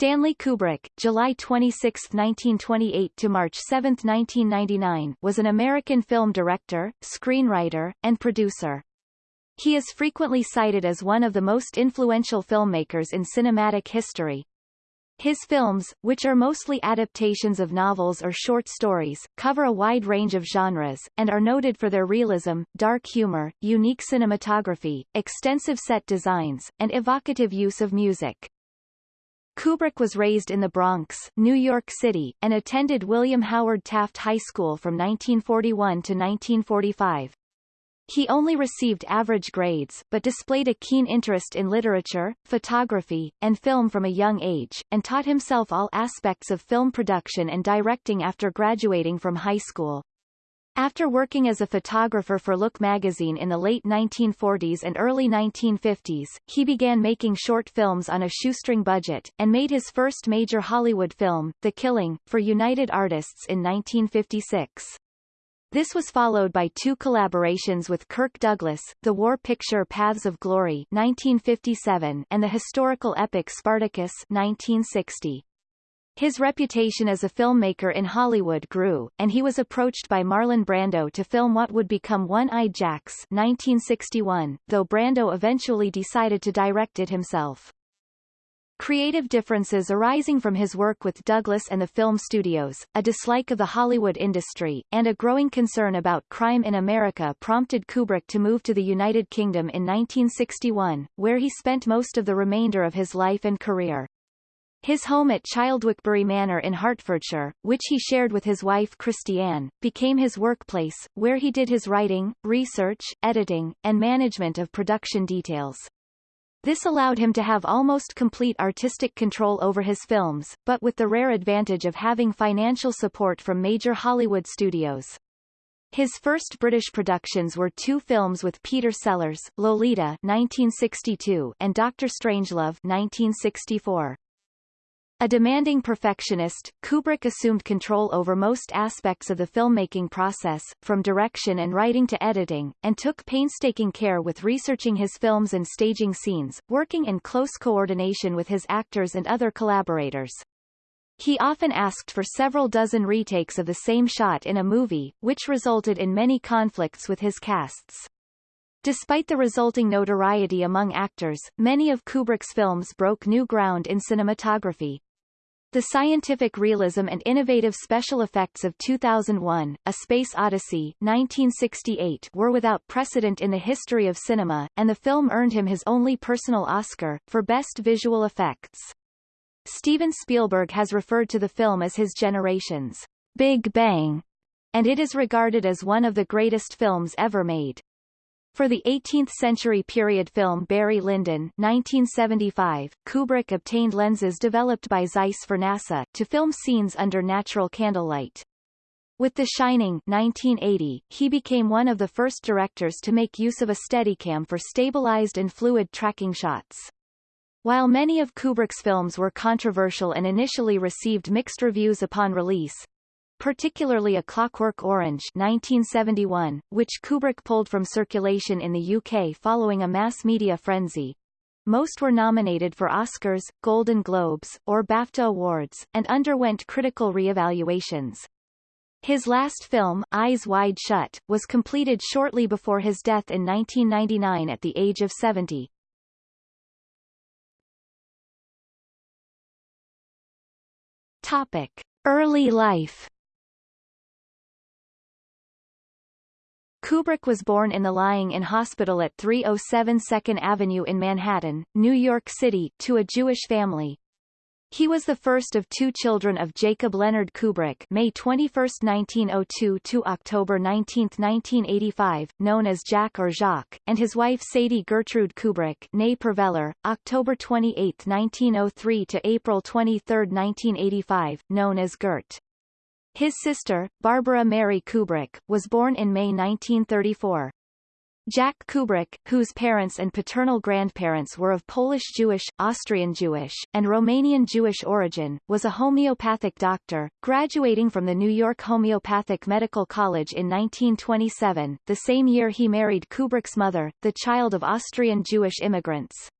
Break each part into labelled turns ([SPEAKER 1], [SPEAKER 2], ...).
[SPEAKER 1] Stanley Kubrick, July 26, 1928 to March 7, 1999, was an American film director, screenwriter, and producer. He is frequently cited as one of the most influential filmmakers in cinematic history. His films, which are mostly adaptations of novels or short stories, cover a wide range of genres, and are noted for their realism, dark humor, unique cinematography, extensive set designs, and evocative use of music. Kubrick was raised in the Bronx, New York City, and attended William Howard Taft High School from 1941 to 1945. He only received average grades, but displayed a keen interest in literature, photography, and film from a young age, and taught himself all aspects of film production and directing after graduating from high school. After working as a photographer for Look magazine in the late 1940s and early 1950s, he began making short films on a shoestring budget, and made his first major Hollywood film, The Killing, for United Artists in 1956. This was followed by two collaborations with Kirk Douglas, the war picture Paths of Glory 1957 and the historical epic Spartacus 1960. His reputation as a filmmaker in Hollywood grew, and he was approached by Marlon Brando to film what would become One-Eyed Jacks 1961, though Brando eventually decided to direct it himself. Creative differences arising from his work with Douglas and the film studios, a dislike of the Hollywood industry, and a growing concern about crime in America prompted Kubrick to move to the United Kingdom in 1961, where he spent most of the remainder of his life and career. His home at Childwickbury Manor in Hertfordshire, which he shared with his wife Christiane, became his workplace, where he did his writing, research, editing, and management of production details. This allowed him to have almost complete artistic control over his films, but with the rare advantage of having financial support from major Hollywood studios. His first British productions were two films with Peter Sellers, Lolita 1962 and Doctor Strangelove 1964. A demanding perfectionist, Kubrick assumed control over most aspects of the filmmaking process, from direction and writing to editing, and took painstaking care with researching his films and staging scenes, working in close coordination with his actors and other collaborators. He often asked for several dozen retakes of the same shot in a movie, which resulted in many conflicts with his casts. Despite the resulting notoriety among actors, many of Kubrick's films broke new ground in cinematography. The scientific realism and innovative special effects of 2001, A Space Odyssey 1968 were without precedent in the history of cinema, and the film earned him his only personal Oscar, for Best Visual Effects. Steven Spielberg has referred to the film as his generation's Big Bang, and it is regarded as one of the greatest films ever made. For the 18th-century period film Barry Lyndon 1975, Kubrick obtained lenses developed by Zeiss for NASA to film scenes under natural candlelight. With The Shining 1980, he became one of the first directors to make use of a Steadicam for stabilized and fluid tracking shots. While many of Kubrick's films were controversial and initially received mixed reviews upon release, particularly A Clockwork Orange 1971, which Kubrick pulled from circulation in the UK following a mass media frenzy. Most were nominated for Oscars, Golden Globes, or BAFTA awards, and underwent critical re-evaluations. His last film, Eyes Wide Shut, was completed shortly before his death in 1999 at the age of 70. Topic. Early life Kubrick was born in the Lying-in Hospital at 307 2nd Avenue in Manhattan, New York City, to a Jewish family. He was the first of two children of Jacob Leonard Kubrick May 21, 1902 to October 19, 1985, known as Jack or Jacques, and his wife Sadie Gertrude Kubrick née Perveler, October 28, 1903 to April 23, 1985, known as Gert. His sister, Barbara Mary Kubrick, was born in May 1934. Jack Kubrick, whose parents and paternal grandparents were of Polish-Jewish, Austrian-Jewish, and Romanian-Jewish origin, was a homeopathic doctor, graduating from the New York Homeopathic Medical College in 1927, the same year he married Kubrick's mother, the child of Austrian Jewish immigrants.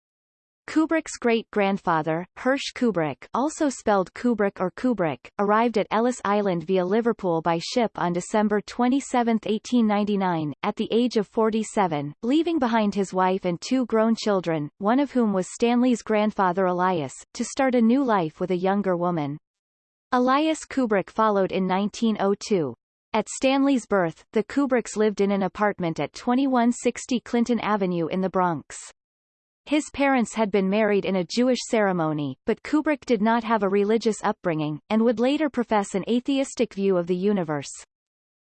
[SPEAKER 1] Kubrick's great-grandfather, Hirsch Kubrick also spelled Kubrick or Kubrick, arrived at Ellis Island via Liverpool by ship on December 27, 1899, at the age of 47, leaving behind his wife and two grown children, one of whom was Stanley's grandfather Elias, to start a new life with a younger woman. Elias Kubrick followed in 1902. At Stanley's birth, the Kubricks lived in an apartment at 2160 Clinton Avenue in the Bronx. His parents had been married in a Jewish ceremony, but Kubrick did not have a religious upbringing, and would later profess an atheistic view of the universe.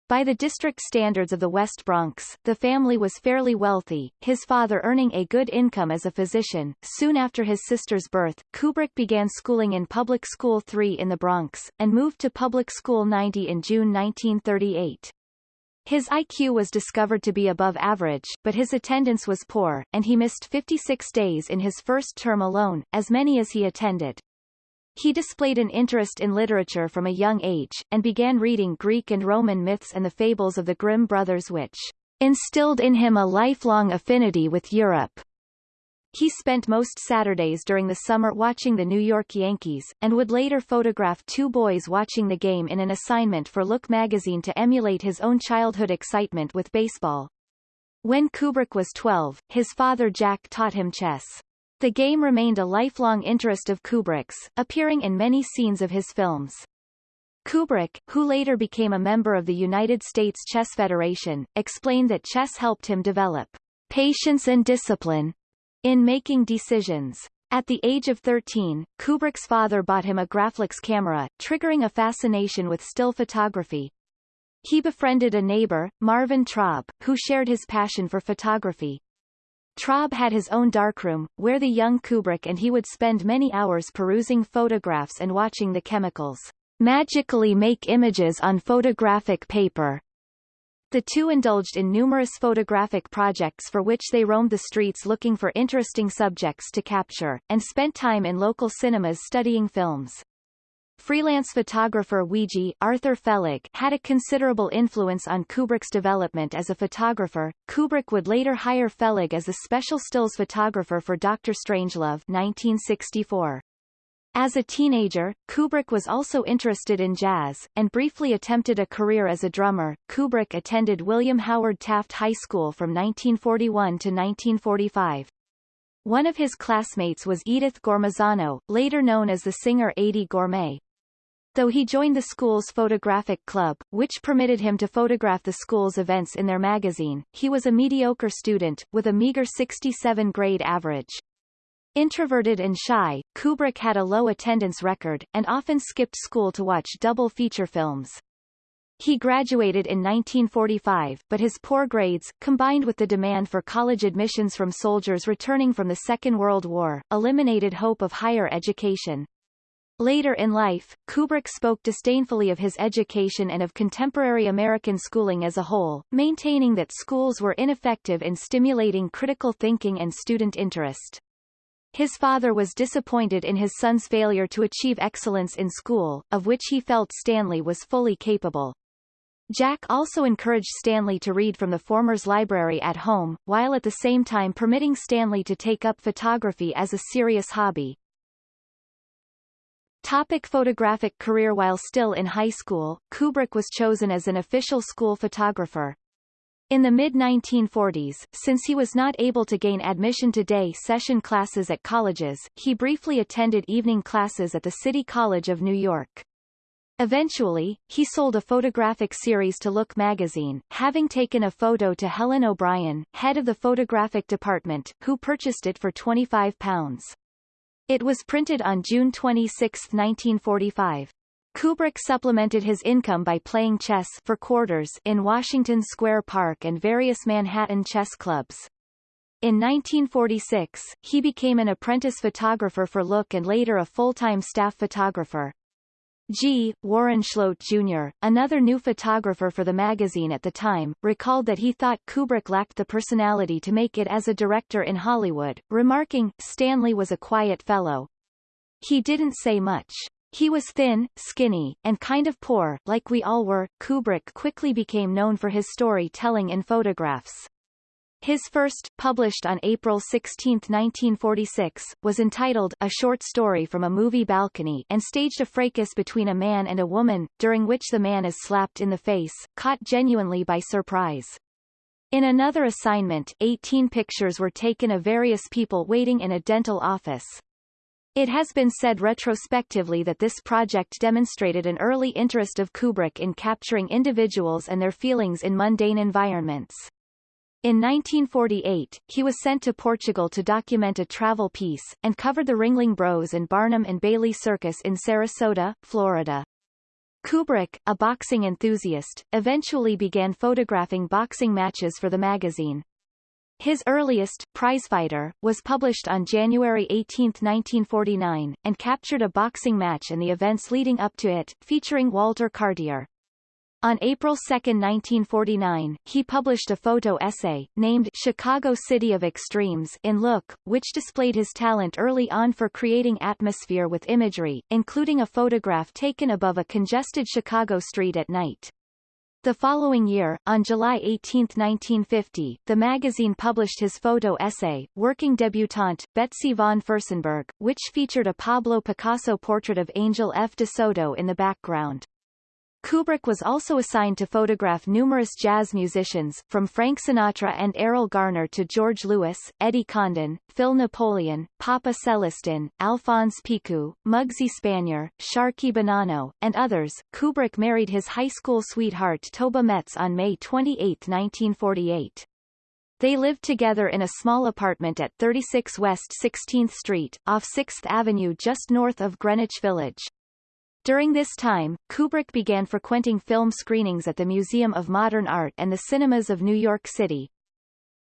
[SPEAKER 1] By the district standards of the West Bronx, the family was fairly wealthy, his father earning a good income as a physician. Soon after his sister's birth, Kubrick began schooling in Public School 3 in the Bronx, and moved to Public School 90 in June 1938. His IQ was discovered to be above average, but his attendance was poor, and he missed 56 days in his first term alone, as many as he attended. He displayed an interest in literature from a young age, and began reading Greek and Roman myths and the fables of the Grimm brothers which instilled in him a lifelong affinity with Europe. He spent most Saturdays during the summer watching the New York Yankees, and would later photograph two boys watching the game in an assignment for Look magazine to emulate his own childhood excitement with baseball. When Kubrick was 12, his father Jack taught him chess. The game remained a lifelong interest of Kubrick's, appearing in many scenes of his films. Kubrick, who later became a member of the United States Chess Federation, explained that chess helped him develop patience and discipline, in making decisions. At the age of 13, Kubrick's father bought him a Graflex camera, triggering a fascination with still photography. He befriended a neighbor, Marvin Traub, who shared his passion for photography. Traub had his own darkroom, where the young Kubrick and he would spend many hours perusing photographs and watching the chemicals magically make images on photographic paper. The two indulged in numerous photographic projects for which they roamed the streets looking for interesting subjects to capture, and spent time in local cinemas studying films. Freelance photographer Weegee Arthur Felig had a considerable influence on Kubrick's development as a photographer. Kubrick would later hire Felig as a special stills photographer for Dr. Strangelove 1964. As a teenager, Kubrick was also interested in jazz, and briefly attempted a career as a drummer. Kubrick attended William Howard Taft High School from 1941 to 1945. One of his classmates was Edith Gormezano, later known as the singer Eydie Gormé. Though he joined the school's photographic club, which permitted him to photograph the school's events in their magazine, he was a mediocre student, with a meager 67 grade average. Introverted and shy, Kubrick had a low attendance record, and often skipped school to watch double feature films. He graduated in 1945, but his poor grades, combined with the demand for college admissions from soldiers returning from the Second World War, eliminated hope of higher education. Later in life, Kubrick spoke disdainfully of his education and of contemporary American schooling as a whole, maintaining that schools were ineffective in stimulating critical thinking and student interest. His father was disappointed in his son's failure to achieve excellence in school, of which he felt Stanley was fully capable. Jack also encouraged Stanley to read from the former's library at home, while at the same time permitting Stanley to take up photography as a serious hobby. Topic photographic career While still in high school, Kubrick was chosen as an official school photographer. In the mid-1940s, since he was not able to gain admission to day session classes at colleges, he briefly attended evening classes at the City College of New York. Eventually, he sold a photographic series to Look magazine, having taken a photo to Helen O'Brien, head of the photographic department, who purchased it for £25. It was printed on June 26, 1945. Kubrick supplemented his income by playing chess for quarters in Washington Square Park and various Manhattan chess clubs. In 1946, he became an apprentice photographer for Look and later a full-time staff photographer. G. Warren Schloat Jr., another new photographer for the magazine at the time, recalled that he thought Kubrick lacked the personality to make it as a director in Hollywood, remarking, Stanley was a quiet fellow. He didn't say much. He was thin, skinny, and kind of poor, like we all were. Kubrick quickly became known for his story-telling in photographs. His first, published on April 16, 1946, was entitled A Short Story from a Movie Balcony and staged a fracas between a man and a woman, during which the man is slapped in the face, caught genuinely by surprise. In another assignment, 18 pictures were taken of various people waiting in a dental office. It has been said retrospectively that this project demonstrated an early interest of Kubrick in capturing individuals and their feelings in mundane environments. In 1948, he was sent to Portugal to document a travel piece, and covered the Ringling Bros and Barnum and Bailey Circus in Sarasota, Florida. Kubrick, a boxing enthusiast, eventually began photographing boxing matches for the magazine. His earliest, Prizefighter, was published on January 18, 1949, and captured a boxing match and the events leading up to it, featuring Walter Cartier. On April 2, 1949, he published a photo essay, named Chicago City of Extremes in Look, which displayed his talent early on for creating atmosphere with imagery, including a photograph taken above a congested Chicago street at night. The following year, on July 18, 1950, the magazine published his photo essay, Working Debutante, Betsy von Furstenberg, which featured a Pablo Picasso portrait of Angel F. de Soto in the background. Kubrick was also assigned to photograph numerous jazz musicians, from Frank Sinatra and Erroll Garner to George Lewis, Eddie Condon, Phil Napoleon, Papa Celestin, Alphonse Picou, Muggsy Spanier, Sharkey Bonanno, and others. Kubrick married his high school sweetheart Toba Metz on May 28, 1948. They lived together in a small apartment at 36 West 16th Street, off 6th Avenue just north of Greenwich Village. During this time, Kubrick began frequenting film screenings at the Museum of Modern Art and the cinemas of New York City.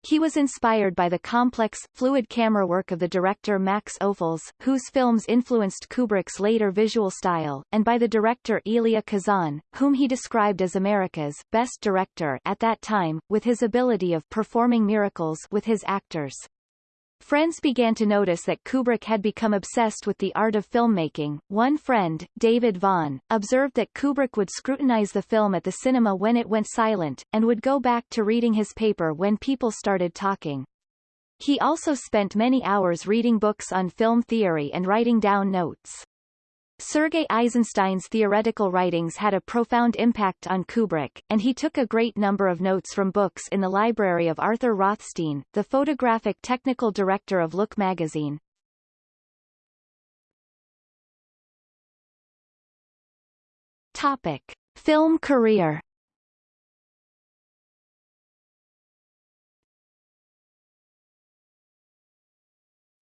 [SPEAKER 1] He was inspired by the complex, fluid camera work of the director Max Ophuls, whose films influenced Kubrick's later visual style, and by the director Elia Kazan, whom he described as America's best director at that time, with his ability of performing miracles with his actors. Friends began to notice that Kubrick had become obsessed with the art of filmmaking. One friend, David Vaughn, observed that Kubrick would scrutinize the film at the cinema when it went silent, and would go back to reading his paper when people started talking. He also spent many hours reading books on film theory and writing down notes. Sergei Eisenstein's theoretical writings had a profound impact on Kubrick, and he took a great number of notes from books in the library of Arthur Rothstein, the photographic technical director of Look magazine. Topic. Film career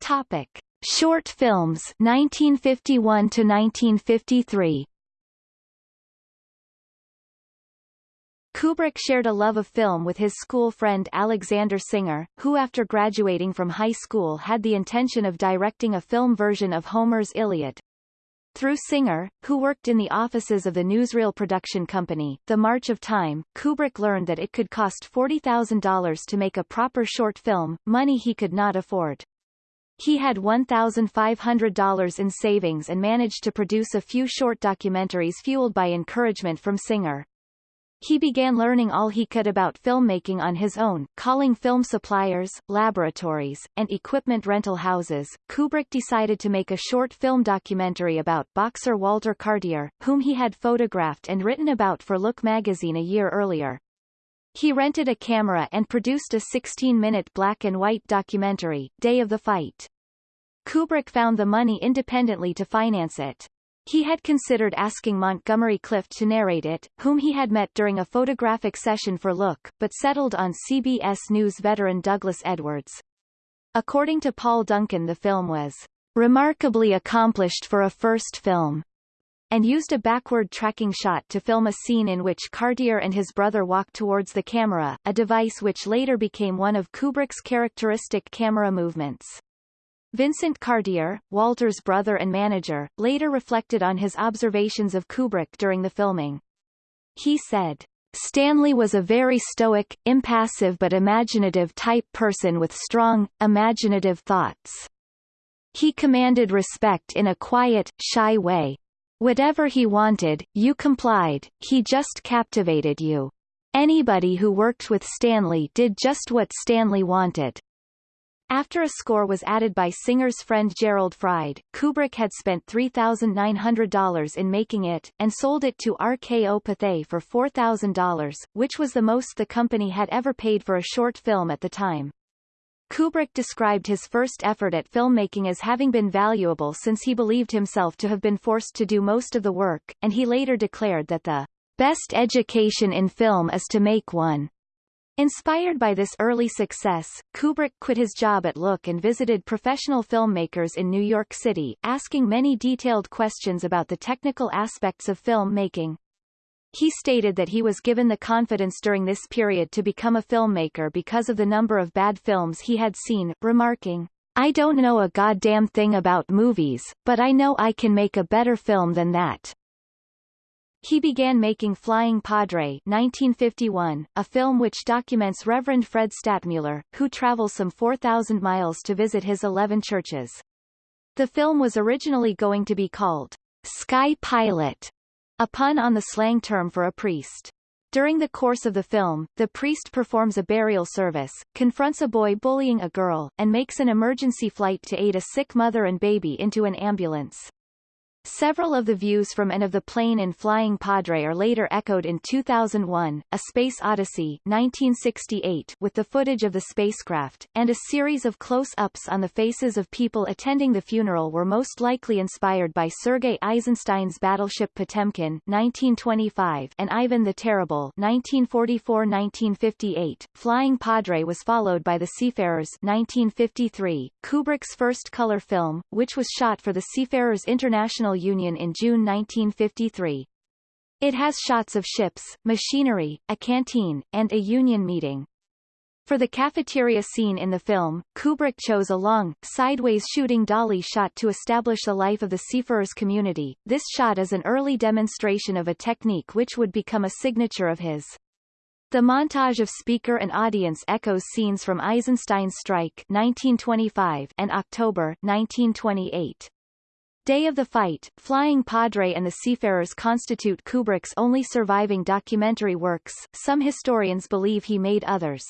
[SPEAKER 1] Topic. Short films 1951 to 1953 Kubrick shared a love of film with his school friend Alexander Singer, who after graduating from high school had the intention of directing a film version of Homer's Iliad. Through Singer, who worked in the offices of the newsreel production company, The March of Time, Kubrick learned that it could cost $40,000 to make a proper short film, money he could not afford. He had $1,500 in savings and managed to produce a few short documentaries fueled by encouragement from Singer. He began learning all he could about filmmaking on his own, calling film suppliers, laboratories, and equipment rental houses. Kubrick decided to make a short film documentary about boxer Walter Cartier, whom he had photographed and written about for Look magazine a year earlier. He rented a camera and produced a 16-minute black-and-white documentary, Day of the Fight. Kubrick found the money independently to finance it. He had considered asking Montgomery Clift to narrate it, whom he had met during a photographic session for Look, but settled on CBS News veteran Douglas Edwards. According to Paul Duncan the film was remarkably accomplished for a first film and used a backward tracking shot to film a scene in which Cartier and his brother walk towards the camera, a device which later became one of Kubrick's characteristic camera movements. Vincent Cartier, Walter's brother and manager, later reflected on his observations of Kubrick during the filming. He said, Stanley was a very stoic, impassive but imaginative type person with strong, imaginative thoughts. He commanded respect in a quiet, shy way, Whatever he wanted, you complied, he just captivated you. Anybody who worked with Stanley did just what Stanley wanted. After a score was added by Singer's friend Gerald Fried, Kubrick had spent $3,900 in making it, and sold it to RKO Pathé for $4,000, which was the most the company had ever paid for a short film at the time. Kubrick described his first effort at filmmaking as having been valuable since he believed himself to have been forced to do most of the work, and he later declared that the best education in film is to make one. Inspired by this early success, Kubrick quit his job at Look and visited professional filmmakers in New York City, asking many detailed questions about the technical aspects of film making. He stated that he was given the confidence during this period to become a filmmaker because of the number of bad films he had seen, remarking, I don't know a goddamn thing about movies, but I know I can make a better film than that. He began making Flying Padre 1951, a film which documents Reverend Fred Stadtmuller, who travels some 4,000 miles to visit his 11 churches. The film was originally going to be called Sky Pilot, a pun on the slang term for a priest. During the course of the film, the priest performs a burial service, confronts a boy bullying a girl, and makes an emergency flight to aid a sick mother and baby into an ambulance. Several of the views from and of the plane in Flying Padre are later echoed in 2001, A Space Odyssey 1968 with the footage of the spacecraft, and a series of close-ups on the faces of people attending the funeral were most likely inspired by Sergei Eisenstein's battleship Potemkin 1925 and Ivan the Terrible 1944-1958. Flying Padre was followed by The Seafarers 1953, Kubrick's first color film, which was shot for the Seafarers International Union in June 1953. It has shots of ships, machinery, a canteen, and a union meeting. For the cafeteria scene in the film, Kubrick chose a long, sideways shooting dolly shot to establish the life of the seafarers community. This shot is an early demonstration of a technique which would become a signature of his. The montage of speaker and audience echoes scenes from Eisenstein's Strike 1925 and October 1928. Day of the Fight, Flying Padre and the Seafarers constitute Kubrick's only surviving documentary works, some historians believe he made others.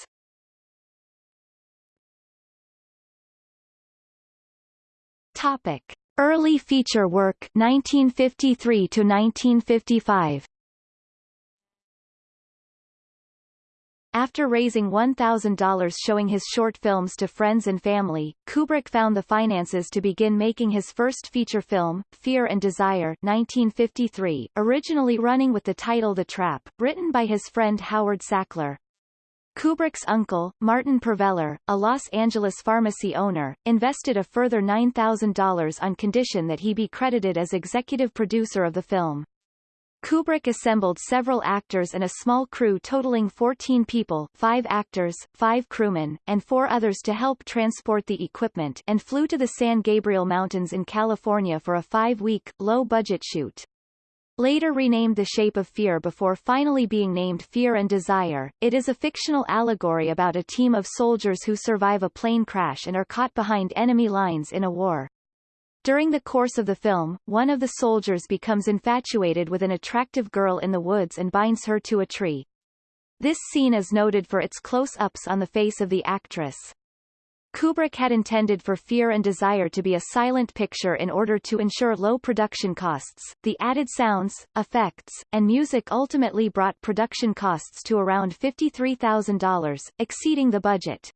[SPEAKER 1] Topic. Early feature work 1953 to 1955 After raising $1,000 showing his short films to friends and family, Kubrick found the finances to begin making his first feature film, Fear and Desire 1953, originally running with the title The Trap, written by his friend Howard Sackler. Kubrick's uncle, Martin Perveler, a Los Angeles pharmacy owner, invested a further $9,000 on condition that he be credited as executive producer of the film. Kubrick assembled several actors and a small crew totaling 14 people five actors, five crewmen, and four others to help transport the equipment and flew to the San Gabriel Mountains in California for a five-week, low-budget shoot. Later renamed The Shape of Fear before finally being named Fear and Desire, it is a fictional allegory about a team of soldiers who survive a plane crash and are caught behind enemy lines in a war. During the course of the film, one of the soldiers becomes infatuated with an attractive girl in the woods and binds her to a tree. This scene is noted for its close-ups on the face of the actress. Kubrick had intended for Fear and Desire to be a silent picture in order to ensure low production costs. The added sounds, effects, and music ultimately brought production costs to around $53,000, exceeding the budget.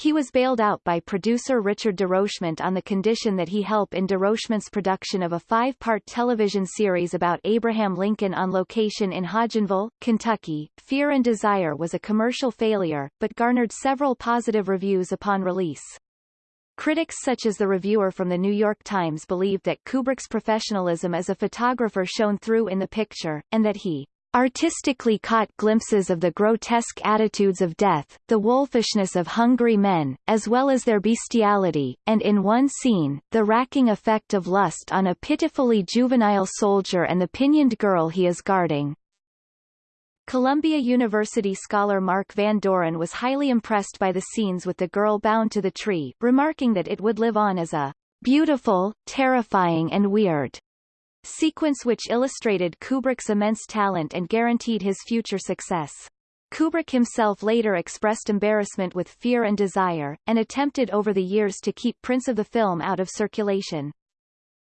[SPEAKER 1] He was bailed out by producer Richard DeRochemont on the condition that he help in DeRochemont's production of a five-part television series about Abraham Lincoln on location in Hodgenville, Kentucky. Fear and Desire was a commercial failure, but garnered several positive reviews upon release. Critics such as the reviewer from the New York Times believed that Kubrick's professionalism as a photographer shone through in the picture, and that he artistically caught glimpses of the grotesque attitudes of death, the wolfishness of hungry men, as well as their bestiality, and in one scene, the racking effect of lust on a pitifully juvenile soldier and the pinioned girl he is guarding. Columbia University scholar Mark Van Doren was highly impressed by the scenes with the girl bound to the tree, remarking that it would live on as a beautiful, terrifying and weird sequence which illustrated Kubrick's immense talent and guaranteed his future success. Kubrick himself later expressed embarrassment with Fear and Desire, and attempted over the years to keep prints of the film out of circulation.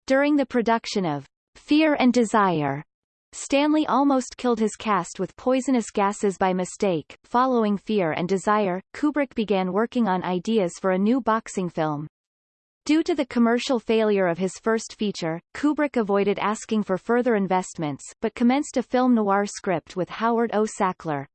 [SPEAKER 1] During the production of Fear and Desire, Stanley almost killed his cast with poisonous gases by mistake. Following Fear and Desire, Kubrick began working on ideas for a new boxing film. Due to the commercial failure of his first feature, Kubrick avoided asking for further investments, but commenced a film noir script with Howard O. Sackler.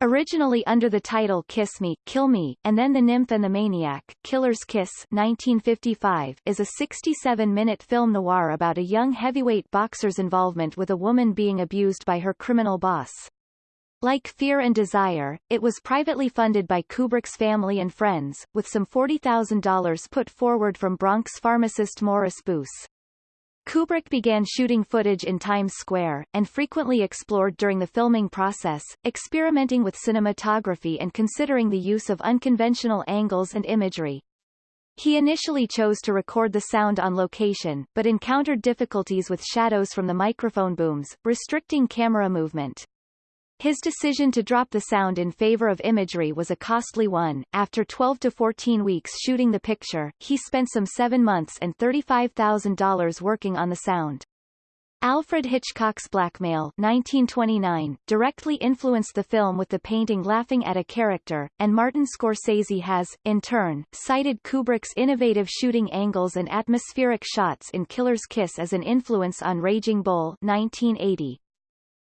[SPEAKER 1] Originally under the title Kiss Me, Kill Me, and then The Nymph and the Maniac, Killer's Kiss 1955 is a 67-minute film noir about a young heavyweight boxer's involvement with a woman being abused by her criminal boss. Like Fear and Desire, it was privately funded by Kubrick's family and friends, with some $40,000 put forward from Bronx pharmacist Morris Boos. Kubrick began shooting footage in Times Square, and frequently explored during the filming process, experimenting with cinematography and considering the use of unconventional angles and imagery. He initially chose to record the sound on location, but encountered difficulties with shadows from the microphone booms, restricting camera movement. His decision to drop the sound in favor of imagery was a costly one. After 12 to 14 weeks shooting the picture, he spent some seven months and $35,000 working on the sound. Alfred Hitchcock's Blackmail 1929 directly influenced the film with the painting Laughing at a Character, and Martin Scorsese has, in turn, cited Kubrick's innovative shooting angles and atmospheric shots in Killer's Kiss as an influence on Raging Bull 1980.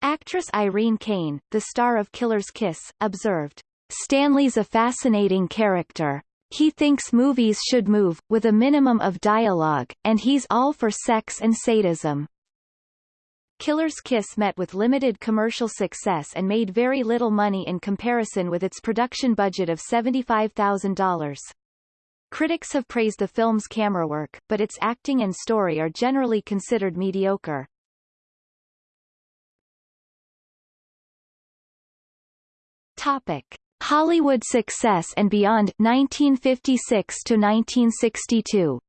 [SPEAKER 1] Actress Irene Kane, the star of Killer's Kiss, observed, Stanley's a fascinating character. He thinks movies should move, with a minimum of dialogue, and he's all for sex and sadism. Killer's Kiss met with limited commercial success and made very little money in comparison with its production budget of $75,000. Critics have praised the film's camera work, but its acting and story are generally considered mediocre. Topic: Hollywood success and beyond 1956 to 1962.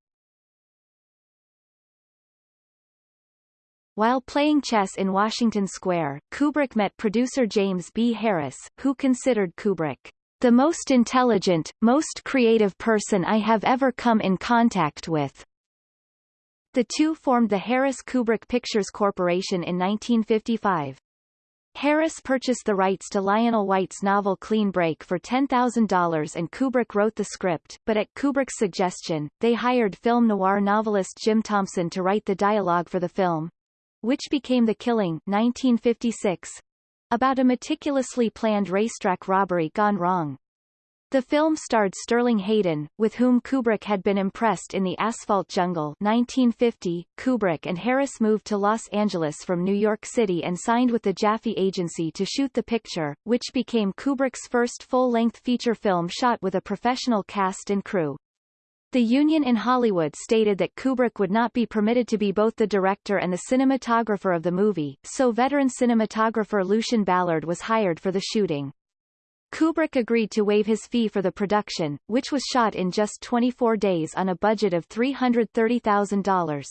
[SPEAKER 1] While playing chess in Washington Square, Kubrick met producer James B. Harris, who considered Kubrick the most intelligent, most creative person I have ever come in contact with. The two formed the Harris-Kubrick Pictures Corporation in 1955. Harris purchased the rights to Lionel White's novel Clean Break for $10,000 and Kubrick wrote the script, but at Kubrick's suggestion, they hired film noir novelist Jim Thompson to write the dialogue for the film, which became The Killing 1956, about a meticulously planned racetrack robbery gone wrong. The film starred Sterling Hayden, with whom Kubrick had been impressed in The Asphalt Jungle 1950. Kubrick and Harris moved to Los Angeles from New York City and signed with the Jaffe Agency to shoot the picture, which became Kubrick's first full-length feature film shot with a professional cast and crew. The union in Hollywood stated that Kubrick would not be permitted to be both the director and the cinematographer of the movie, so veteran cinematographer Lucien Ballard was hired for the shooting. Kubrick agreed to waive his fee for the production, which was shot in just 24 days on a budget of $330,000.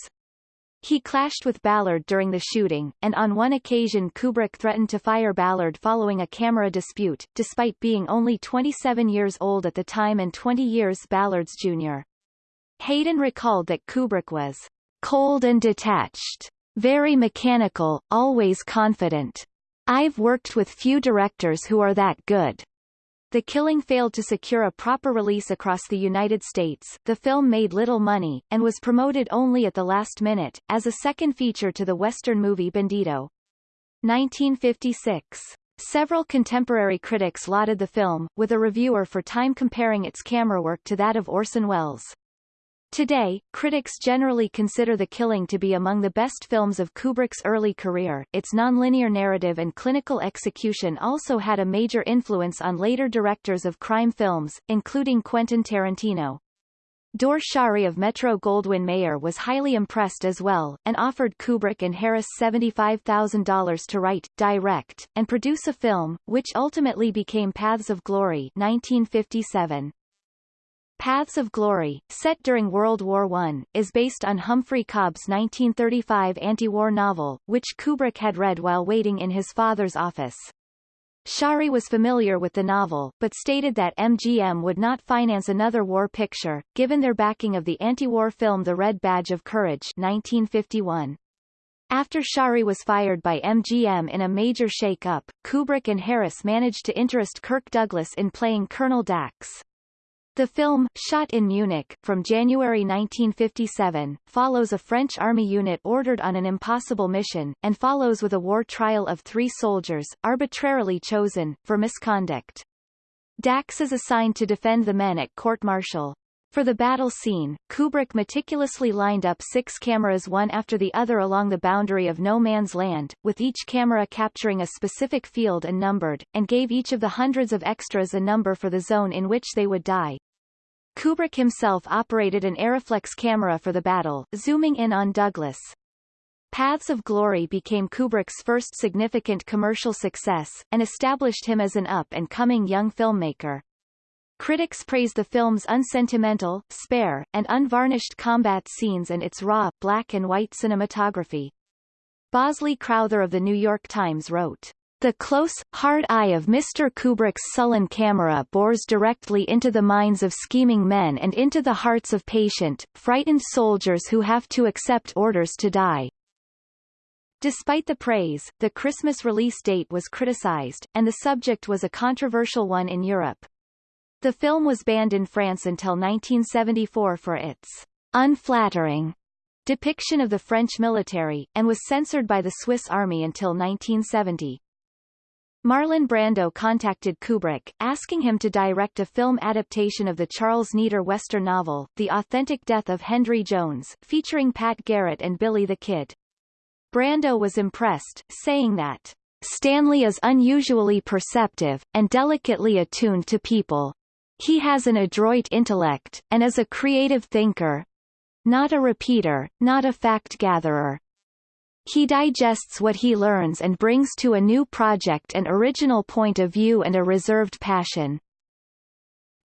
[SPEAKER 1] He clashed with Ballard during the shooting, and on one occasion Kubrick threatened to fire Ballard following a camera dispute, despite being only 27 years old at the time and 20 years Ballard's junior. Hayden recalled that Kubrick was cold and detached, very mechanical, always confident. I've worked with few directors who are that good. The Killing failed to secure a proper release across the United States, the film made little money, and was promoted only at the last minute, as a second feature to the Western movie Bandido. 1956. Several contemporary critics lauded the film, with a reviewer for Time comparing its camera work to that of Orson Welles. Today, critics generally consider The Killing to be among the best films of Kubrick's early career. Its nonlinear narrative and clinical execution also had a major influence on later directors of crime films, including Quentin Tarantino. Dore Schary of Metro Goldwyn Mayer was highly impressed as well, and offered Kubrick and Harris $75,000 to write, direct, and produce a film, which ultimately became Paths of Glory 1957. Paths of Glory, set during World War I, is based on Humphrey Cobb's 1935 anti-war novel, which Kubrick had read while waiting in his father's office. Schary was familiar with the novel, but stated that MGM would not finance another war picture, given their backing of the anti-war film The Red Badge of Courage 1951. After Schary was fired by MGM in a major shake-up, Kubrick and Harris managed to interest Kirk Douglas in playing Colonel Dax. The film, shot in Munich, from January 1957, follows a French army unit ordered on an impossible mission, and follows with a war trial of three soldiers, arbitrarily chosen, for misconduct. Dax is assigned to defend the men at court-martial. For the battle scene, Kubrick meticulously lined up six cameras one after the other along the boundary of no man's land, with each camera capturing a specific field and numbered, and gave each of the hundreds of extras a number for the zone in which they would die. Kubrick himself operated an Arriflex camera for the battle, zooming in on Douglas. Paths of Glory became Kubrick's first significant commercial success, and established him as an up-and-coming young filmmaker. Critics praise the film's unsentimental, spare, and unvarnished combat scenes and its raw, black-and-white cinematography. Bosley Crowther of The New York Times wrote, the close, hard eye of Mr. Kubrick's sullen camera bores directly into the minds of scheming men and into the hearts of patient, frightened soldiers who have to accept orders to die. Despite the praise, the Christmas release date was criticized, and the subject was a controversial one in Europe. The film was banned in France until 1974 for its unflattering depiction of the French military, and was censored by the Swiss Army until 1970. Marlon Brando contacted Kubrick, asking him to direct a film adaptation of the Charles Neider Western novel, The Authentic Death of Henry Jones, featuring Pat Garrett and Billy the Kid. Brando was impressed, saying that, Stanley is unusually perceptive, and delicately attuned to people. He has an adroit intellect, and is a creative thinker. Not a repeater, not a fact-gatherer. He digests what he learns and brings to a new project an original point of view and a reserved passion.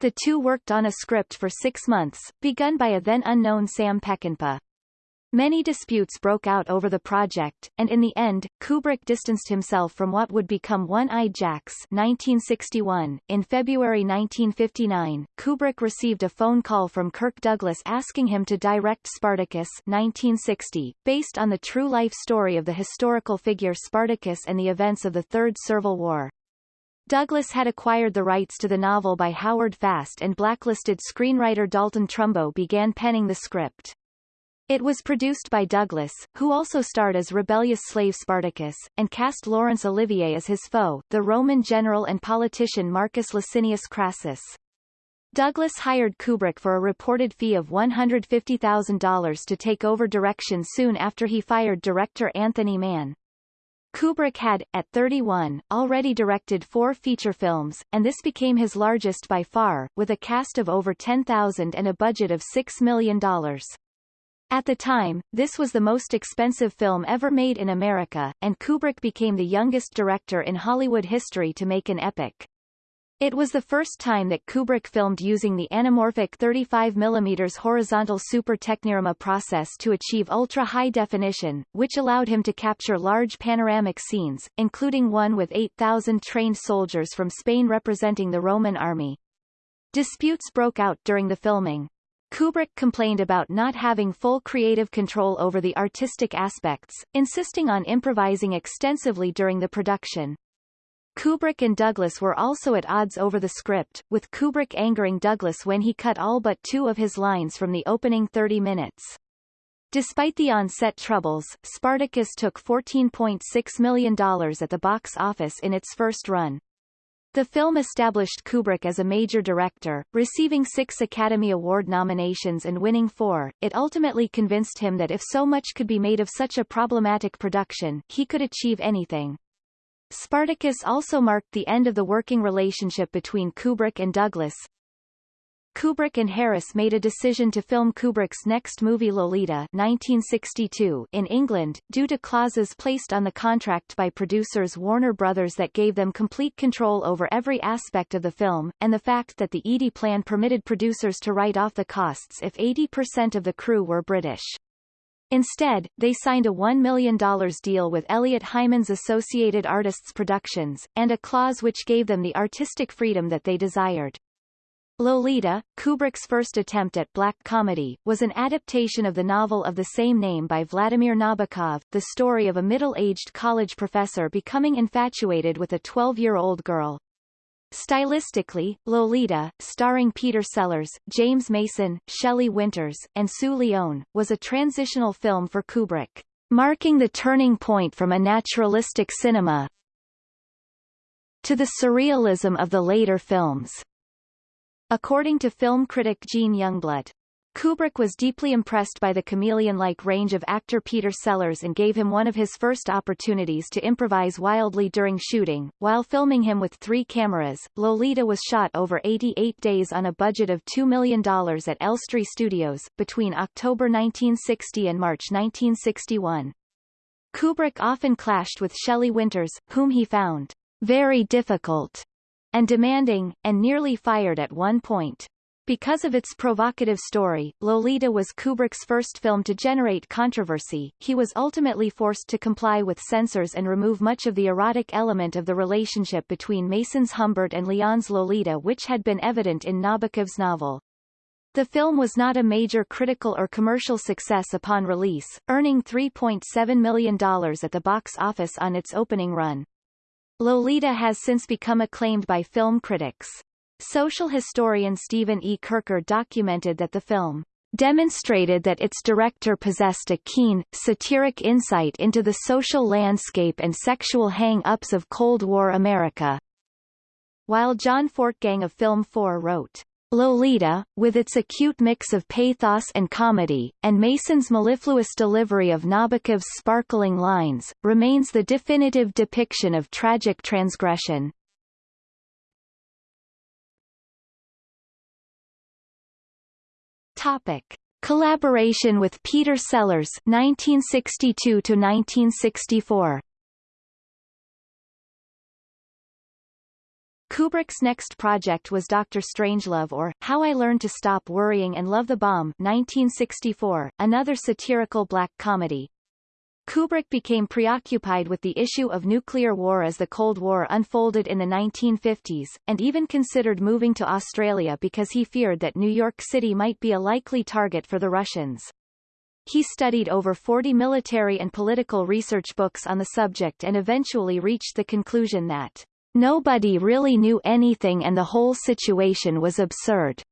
[SPEAKER 1] The two worked on a script for six months, begun by a then unknown Sam Peckinpah. Many disputes broke out over the project, and in the end, Kubrick distanced himself from what would become One-Eyed Jacks 1961. In February 1959, Kubrick received a phone call from Kirk Douglas asking him to direct Spartacus 1960, based on the true-life story of the historical figure Spartacus and the events of the Third Servile War. Douglas had acquired the rights to the novel by Howard Fast and blacklisted screenwriter Dalton Trumbo began penning the script. It was produced by Douglas, who also starred as rebellious slave Spartacus, and cast Laurence Olivier as his foe, the Roman general and politician Marcus Licinius Crassus. Douglas hired Kubrick for a reported fee of $150,000 to take over direction soon after he fired director Anthony Mann. Kubrick had, at 31, already directed four feature films, and this became his largest by far, with a cast of over 10,000 and a budget of $6 million. At the time, this was the most expensive film ever made in America, and Kubrick became the youngest director in Hollywood history to make an epic. It was the first time that Kubrick filmed using the anamorphic 35 mm horizontal super technirama process to achieve ultra-high definition, which allowed him to capture large panoramic scenes, including one with 8,000 trained soldiers from Spain representing the Roman army. Disputes broke out during the filming, Kubrick complained about not having full creative control over the artistic aspects, insisting on improvising extensively during the production. Kubrick and Douglas were also at odds over the script, with Kubrick angering Douglas when he cut all but two of his lines from the opening 30 minutes. Despite the on-set troubles, Spartacus took $14.6 million at the box office in its first run. The film established Kubrick as a major director, receiving six Academy Award nominations and winning four. It ultimately convinced him that if so much could be made of such a problematic production, he could achieve anything. Spartacus also marked the end of the working relationship between Kubrick and Douglas, Kubrick and Harris made a decision to film Kubrick's next movie Lolita 1962 in England, due to clauses placed on the contract by producers Warner Brothers that gave them complete control over every aspect of the film, and the fact that the Eady plan permitted producers to write off the costs if 80% of the crew were British. Instead, they signed a $1 million deal with Eliot Hyman's Associated Artists Productions, and a clause which gave them the artistic freedom that they desired. Lolita, Kubrick's first attempt at black comedy, was an adaptation of the novel of the same name by Vladimir Nabokov, the story of a middle-aged college professor becoming infatuated with a 12-year-old girl. Stylistically, Lolita, starring Peter Sellers, James Mason, Shelley Winters, and Sue Lyon, was a transitional film for Kubrick, marking the turning point from a naturalistic cinema to the surrealism of the later films. According to film critic Gene Youngblood, Kubrick was deeply impressed by the chameleon-like range of actor Peter Sellers and gave him one of his first opportunities to improvise wildly during shooting. While filming him with three cameras, Lolita was shot over 88 days on a budget of $2 million at Elstree Studios, between October 1960 and March 1961. Kubrick often clashed with Shelley Winters, whom he found very difficult and demanding, and nearly fired at one point. Because of its provocative story, Lolita was Kubrick's first film to generate controversy. He was ultimately forced to comply with censors and remove much of the erotic element of the relationship between Mason's Humbert and Leon's Lolita which had been evident in Nabokov's novel. The film was not a major critical or commercial success upon release, earning $3.7 million at the box office on its opening run. Lolita has since become acclaimed by film critics. Social historian Stephen E. Kercher documented that the film demonstrated that its director possessed a keen, satiric insight into the social landscape and sexual hang-ups of Cold War America. While John Fortgang of Film 4 wrote, Lolita, with its acute mix of pathos and comedy, and Mason's mellifluous delivery of Nabokov's sparkling lines, remains the definitive depiction of tragic transgression. Topic: Collaboration with Peter Sellers 1962 to 1964. Kubrick's next project was Dr. Strangelove or How I Learned to Stop Worrying and Love the Bomb 1964, another satirical black comedy. Kubrick became preoccupied with the issue of nuclear war as the Cold War unfolded in the 1950s, and even considered moving to Australia because he feared that New York City might be a likely target for the Russians. He studied over 40 military and political research books on the subject and eventually reached the conclusion that nobody really knew anything and the whole situation was absurd.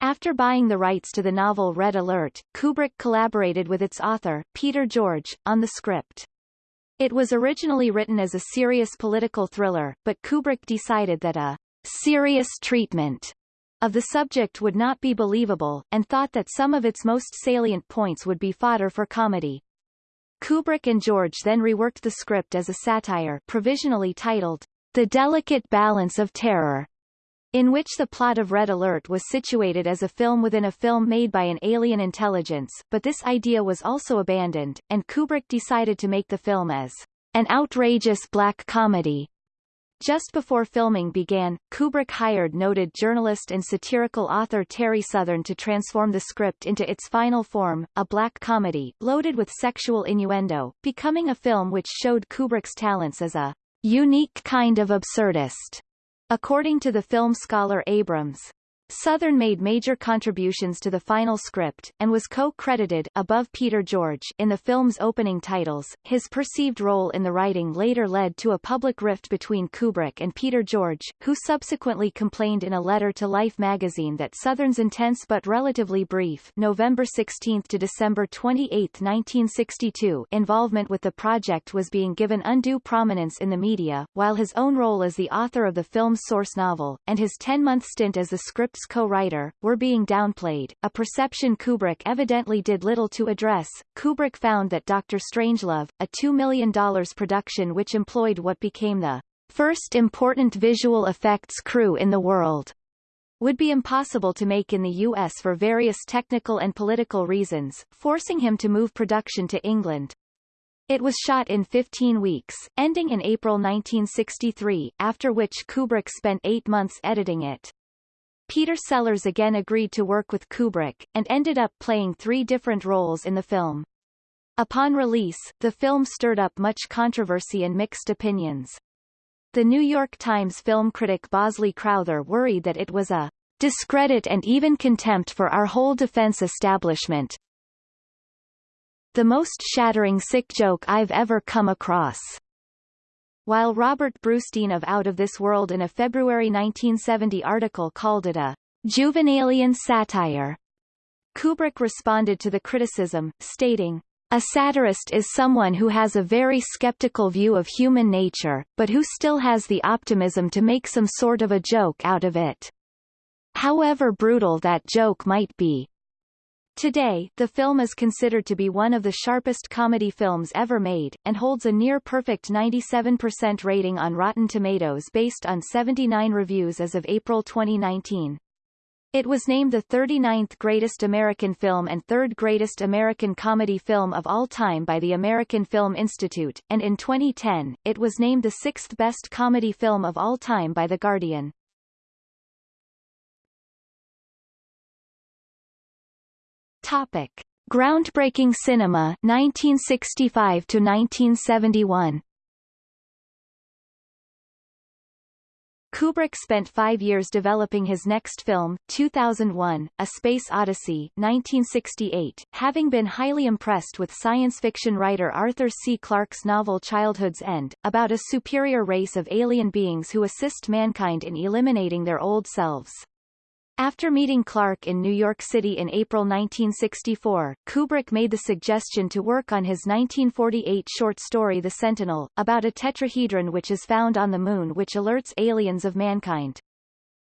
[SPEAKER 1] After buying the rights to the novel Red Alert, Kubrick collaborated with its author, Peter George, on the script. It was originally written as a serious political thriller, but Kubrick decided that a serious treatment of the subject would not be believable, and thought that some of its most salient points would be fodder for comedy. Kubrick and George then reworked the script as a satire provisionally titled The Delicate Balance of Terror, in which the plot of Red Alert was situated as a film within a film made by an alien intelligence, but this idea was also abandoned, and Kubrick decided to make the film as an outrageous black comedy. Just before filming began, Kubrick hired noted journalist and satirical author Terry Southern to transform the script into its final form, a black comedy, loaded with sexual innuendo, becoming a film which showed Kubrick's talents as a unique kind of absurdist. According to the film scholar Abrams, Southern made major contributions to the final script, and was co-credited above Peter George in the film's opening titles. His perceived role in the writing later led to a public rift between Kubrick and Peter George, who subsequently complained in a letter to Life magazine that Southern's intense but relatively brief November 16 to December 28, 1962 involvement with the project was being given undue prominence in the media, while his own role as the author of the film's source novel, and his 10-month stint as the script script's co-writer, were being downplayed, a perception Kubrick evidently did little to address. Kubrick found that Dr. Strangelove, a $2 million production which employed what became the first important visual effects crew in the world, would be impossible to make in the U.S. for various technical and political reasons, forcing him to move production to England. It was shot in 15 weeks, ending in April 1963, after which Kubrick spent eight months editing it. Peter Sellers again agreed to work with Kubrick, and ended up playing three different roles in the film. Upon release, the film stirred up much controversy and mixed opinions. The New York Times film critic Bosley Crowther worried that it was a discredit and even contempt for our whole defense establishment. The most shattering sick joke I've ever come across. While Robert Brustein of Out of This World in a February 1970 article called it a Juvenalian satire, Kubrick responded to the criticism, stating, a satirist is someone who has a very skeptical view of human nature, but who still has the optimism to make some sort of a joke out of it. However brutal that joke might be. Today, the film is considered to be one of the sharpest comedy films ever made, and holds a near-perfect 97% rating on Rotten Tomatoes based on 79 reviews as of April 2019. It was named the 39th greatest American film and third greatest American comedy film of all time by the American Film Institute, and in 2010, it was named the sixth best comedy film of all time by The Guardian. Topic: Groundbreaking cinema 1965 to 1971. Kubrick spent five years developing his next film, 2001, A Space Odyssey 1968, having been highly impressed with science fiction writer Arthur C. Clarke's novel Childhood's End, about a superior race of alien beings who assist mankind in eliminating their old selves. After meeting Clarke in New York City in April 1964, Kubrick made the suggestion to work on his 1948 short story The Sentinel, about a tetrahedron which is found on the Moon which alerts aliens of mankind.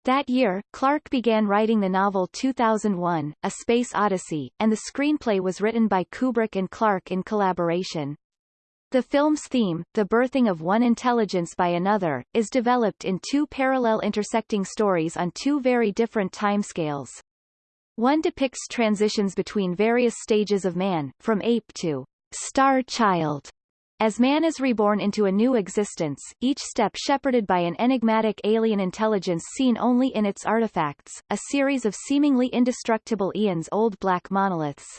[SPEAKER 1] That year, Clarke began writing the novel 2001, A Space Odyssey, and the screenplay was written by Kubrick and Clarke in collaboration. The film's theme, the birthing of one intelligence by another, is developed in two parallel intersecting stories on two very different timescales. One depicts transitions between various stages of man, from ape to star child. As man is reborn into a new existence, each step shepherded by an enigmatic alien intelligence seen only in its artifacts, a series of seemingly indestructible eons-old black monoliths.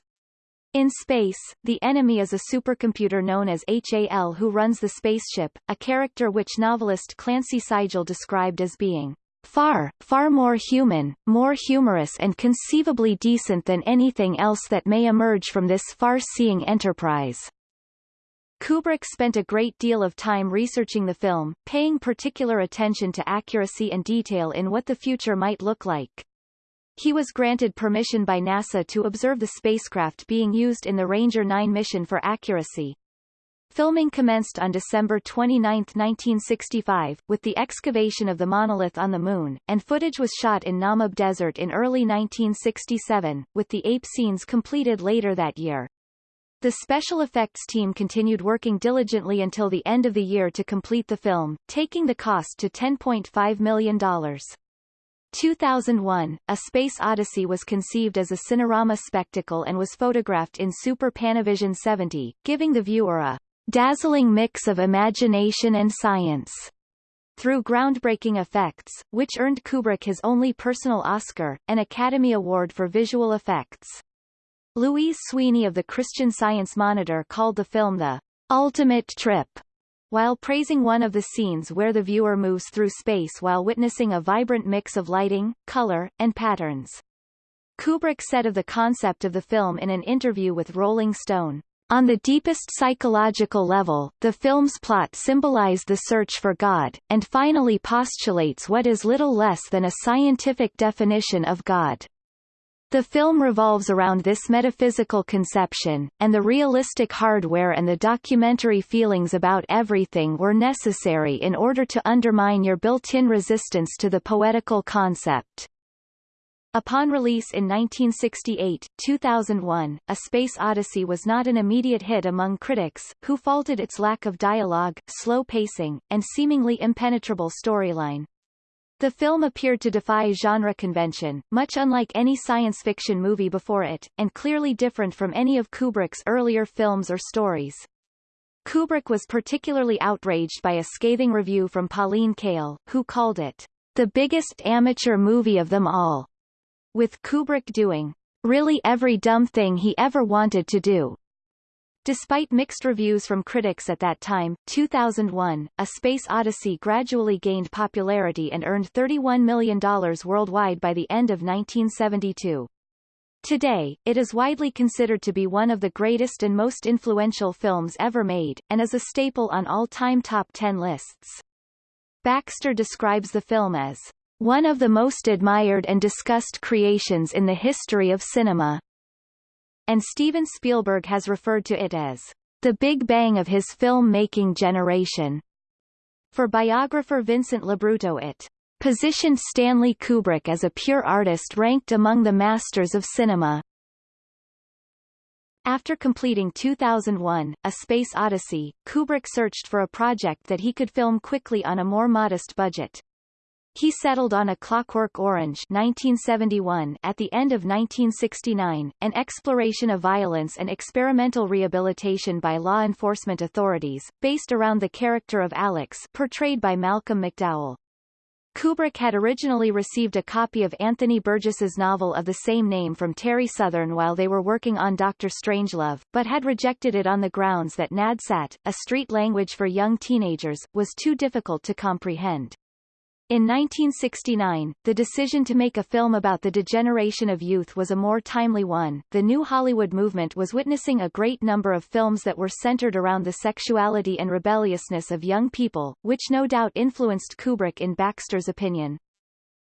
[SPEAKER 1] In space, the enemy is a supercomputer known as HAL who runs the spaceship, a character which novelist Clancy Sigal described as being far, far more human, more humorous and conceivably decent than anything else that may emerge from this far-seeing enterprise. Kubrick spent a great deal of time researching the film, paying particular attention to accuracy and detail in what the future might look like. He was granted permission by NASA to observe the spacecraft being used in the Ranger 9 mission for accuracy. Filming commenced on December 29, 1965, with the excavation of the monolith on the Moon, and footage was shot in Namib Desert in early 1967, with the ape scenes completed later that year. The special effects team continued working diligently until the end of the year to complete the film, taking the cost to $10.5 million. 2001, A Space Odyssey was conceived as a cinerama spectacle and was photographed in Super Panavision 70, giving the viewer a dazzling mix of imagination and science. Through groundbreaking effects, which earned Kubrick his only personal Oscar, an Academy Award for Visual Effects. Louise Sweeney of the Christian Science Monitor called the film the ultimate trip while praising one of the scenes where the viewer moves through space while witnessing a vibrant mix of lighting, color, and patterns. Kubrick said of the concept of the film in an interview with Rolling Stone, on the deepest psychological level, the film's plot symbolized the search for God, and finally postulates what is little less than a scientific definition of God. The film revolves around this metaphysical conception, and the realistic hardware and the documentary feelings about everything were necessary in order to undermine your built-in resistance to the poetical concept. Upon release in 1968, 2001, A Space Odyssey was not an immediate hit among critics, who faulted its lack of dialogue, slow pacing, and seemingly impenetrable storyline. The film appeared to defy genre convention, much unlike any science fiction movie before it, and clearly different from any of Kubrick's earlier films or stories. Kubrick was particularly outraged by a scathing review from Pauline Kael, who called it the biggest amateur movie of them all, with Kubrick doing really every dumb thing he ever wanted to do. Despite mixed reviews from critics at that time, 2001, A Space Odyssey gradually gained popularity and earned $31 million worldwide by the end of 1972. Today, it is widely considered to be one of the greatest and most influential films ever made, and is a staple on all-time top 10 lists. Baxter describes the film as one of the most admired and discussed creations in the history of cinema and Steven Spielberg has referred to it as the Big Bang of his film-making generation. For biographer Vincent LoBrutto it positioned Stanley Kubrick as a pure artist ranked among the masters of cinema. After completing 2001, A Space Odyssey, Kubrick searched for a project that he could film quickly on a more modest budget. He settled on A Clockwork Orange 1971 at the end of 1969, an exploration of violence and experimental rehabilitation by law enforcement authorities, based around the character of Alex portrayed by Malcolm McDowell. Kubrick had originally received a copy of Anthony Burgess's novel of the same name from Terry Southern while they were working on Doctor Strangelove, but had rejected it on the grounds that Nadsat, a street language for young teenagers, was too difficult to comprehend. In 1969, the decision to make a film about the degeneration of youth was a more timely one. The New Hollywood movement was witnessing a great number of films that were centered around the sexuality and rebelliousness of young people, which no doubt influenced Kubrick in Baxter's opinion.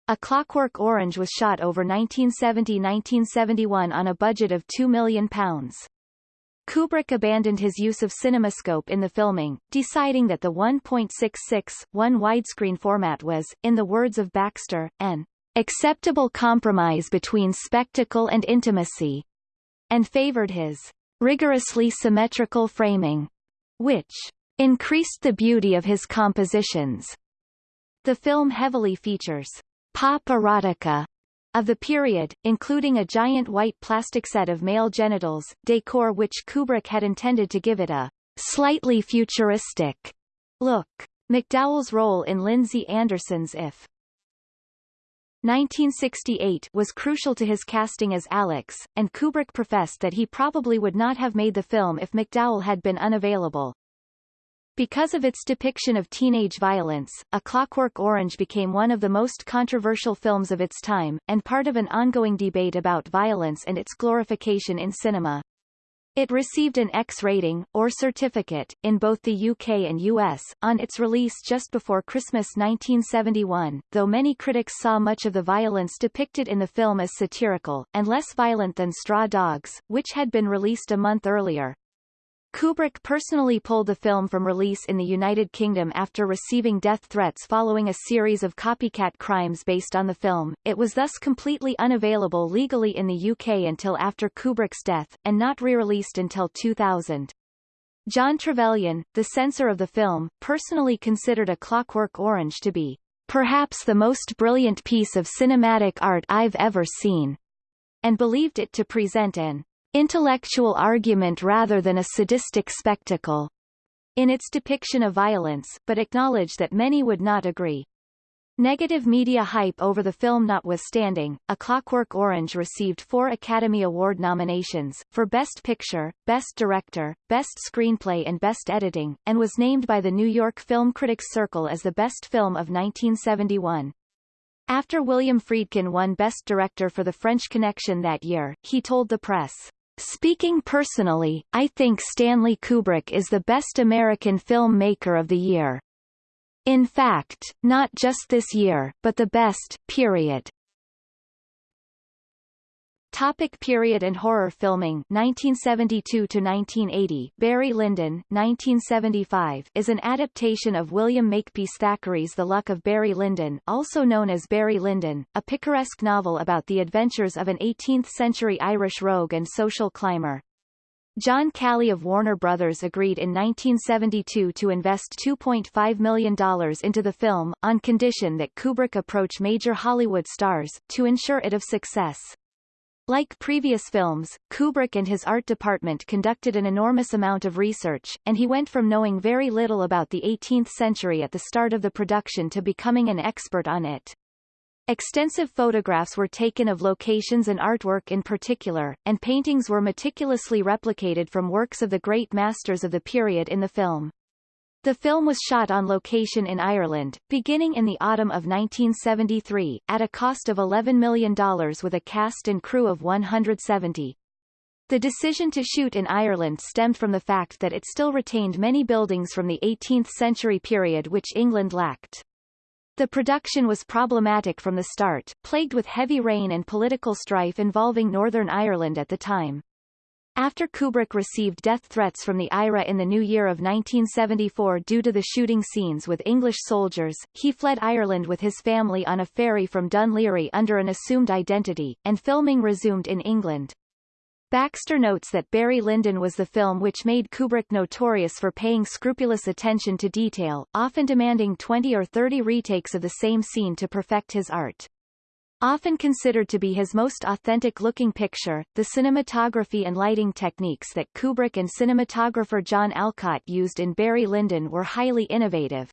[SPEAKER 1] A Clockwork Orange was shot over 1970-1971 on a budget of £2 million. Kubrick abandoned his use of CinemaScope in the filming, deciding that the 1.66, 1 widescreen format was, in the words of Baxter, an acceptable compromise between spectacle and intimacy, and favored his rigorously symmetrical framing, which increased the beauty of his compositions. The film heavily features pop erotica of the period, including a giant white plastic set of male genitals, decor which Kubrick had intended to give it a slightly futuristic look. McDowell's role in Lindsay Anderson's If 1968 was crucial to his casting as Alex, and Kubrick professed that he probably would not have made the film if McDowell had been unavailable. Because of its depiction of teenage violence, A Clockwork Orange became one of the most controversial films of its time, and part of an ongoing debate about violence and its glorification in cinema. It received an X rating, or certificate, in both the UK and US, on its release just before Christmas 1971, though many critics saw much of the violence depicted in the film as satirical, and less violent than Straw Dogs, which had been released a month earlier. Kubrick personally pulled the film from release in the United Kingdom after receiving death threats following a series of copycat crimes based on the film. It was thus completely unavailable legally in the UK until after Kubrick's death, and not re-released until 2000. John Trevelyan, the censor of the film, personally considered A Clockwork Orange to be perhaps the most brilliant piece of cinematic art I've ever seen, and believed it to present an intellectual argument rather than a sadistic spectacle in its depiction of violence, but acknowledged that many would not agree. Negative media hype over the film notwithstanding, A Clockwork Orange received four Academy Award nominations, for Best Picture, Best Director, Best Screenplay and Best Editing, and was named by the New York Film Critics Circle as the best film of 1971. After William Friedkin won Best Director for The French Connection that year, he told the press, Speaking personally, I think Stanley Kubrick is the best American filmmaker of the year. In fact, not just this year, but the best, period. Topic period and horror filming 1972 to 1980 Barry Lyndon 1975 is an adaptation of William Makepeace Thackeray's The Luck of Barry Lyndon also known as Barry Lyndon a picaresque novel about the adventures of an 18th-century Irish rogue and social climber. John Calley of Warner Brothers agreed in 1972 to invest $2.5 million into the film, on condition that Kubrick approach major Hollywood stars, to ensure it of success. Like previous films, Kubrick and his art department conducted an enormous amount of research, and he went from knowing very little about the 18th century at the start of the production to becoming an expert on it. Extensive photographs were taken of locations and artwork in particular, and paintings were meticulously replicated from works of the great masters of the period in the film. The film was shot on location in Ireland, beginning in the autumn of 1973, at a cost of $11 million with a cast and crew of 170. The decision to shoot in Ireland stemmed from the fact that it still retained many buildings from the 18th century period which England lacked. The production was problematic from the start, plagued with heavy rain and political strife involving Northern Ireland at the time. After Kubrick received death threats from the IRA in the new year of 1974 due to the shooting scenes with English soldiers, he fled Ireland with his family on a ferry from Laoghaire under an assumed identity, and filming resumed in England. Baxter notes that Barry Lyndon was the film which made Kubrick notorious for paying scrupulous attention to detail, often demanding 20 or 30 retakes of the same scene to perfect his art. Often considered to be his most authentic-looking picture, the cinematography and lighting techniques that Kubrick and cinematographer John Alcott used in Barry Lyndon were highly innovative.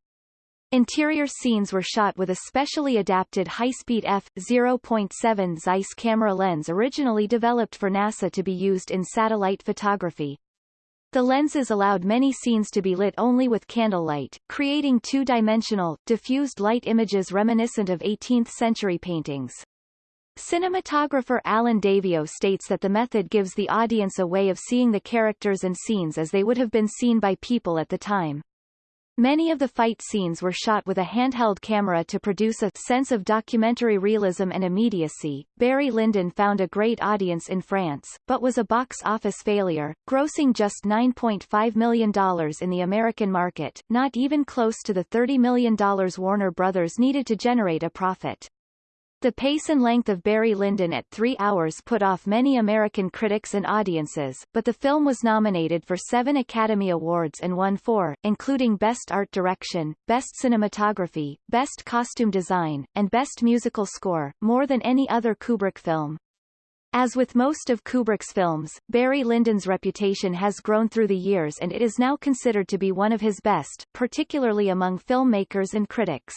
[SPEAKER 1] Interior scenes were shot with a specially adapted high-speed f.0.7 Zeiss camera lens originally developed for NASA to be used in satellite photography. The lenses allowed many scenes to be lit only with candlelight, creating two-dimensional, diffused light images reminiscent of 18th-century paintings. Cinematographer Allen Daviau states that the method gives the audience a way of seeing the characters and scenes as they would have been seen by people at the time. Many of the fight scenes were shot with a handheld camera to produce a sense of documentary realism and immediacy. Barry Lyndon found a great audience in France, but was a box office failure, grossing just $9.5 million in the American market, not even close to the $30 million Warner Brothers needed to generate a profit. The pace and length of Barry Lyndon at three hours put off many American critics and audiences, but the film was nominated for seven Academy Awards and won four, including Best Art Direction, Best Cinematography, Best Costume Design, and Best Musical Score, more than any other Kubrick film. As with most of Kubrick's films, Barry Lyndon's reputation has grown through the years and it is now considered to be one of his best, particularly among filmmakers and critics.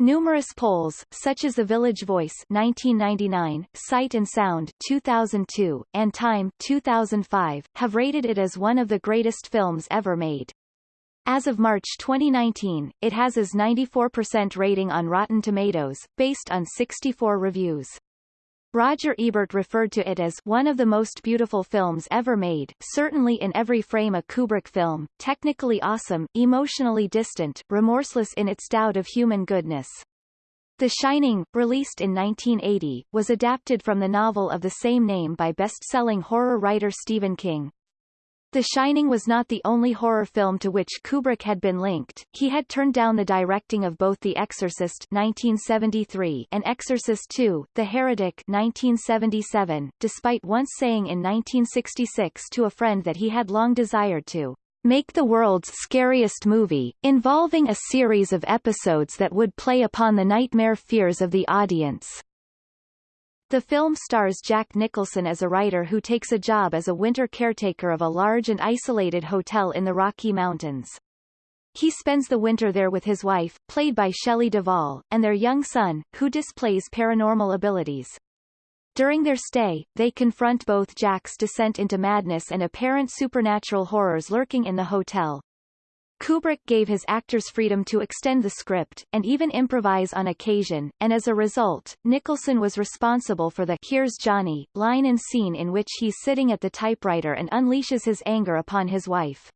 [SPEAKER 1] Numerous polls, such as The Village Voice 1999, Sight and Sound 2002, and Time 2005, have rated it as one of the greatest films ever made. As of March 2019, it has as 94% rating on Rotten Tomatoes, based on 64 reviews. Roger Ebert referred to it as one of the most beautiful films ever made, certainly in every frame a Kubrick film, technically awesome, emotionally distant, remorseless in its doubt of human goodness. The Shining, released in 1980, was adapted from the novel of the same name by best-selling horror writer Stephen King. The Shining was not the only horror film to which Kubrick had been linked. He had turned down the directing of both The Exorcist 1973 and Exorcist II, The Heretic 1977, despite once saying in 1966 to a friend that he had long desired to make the world's scariest movie, involving a series of episodes that would play upon the nightmare fears of the audience. The film stars Jack Nicholson as a writer who takes a job as a winter caretaker of a large and isolated hotel in the Rocky Mountains. He spends the winter there with his wife, played by Shelley Duvall, and their young son, who displays paranormal abilities. During their stay, they confront both Jack's descent into madness and apparent supernatural horrors lurking in the hotel. Kubrick gave his actors freedom to extend the script, and even improvise on occasion, and as a result, Nicholson was responsible for the Here's Johnny line and scene in which he's sitting at the typewriter and unleashes his anger upon his wife.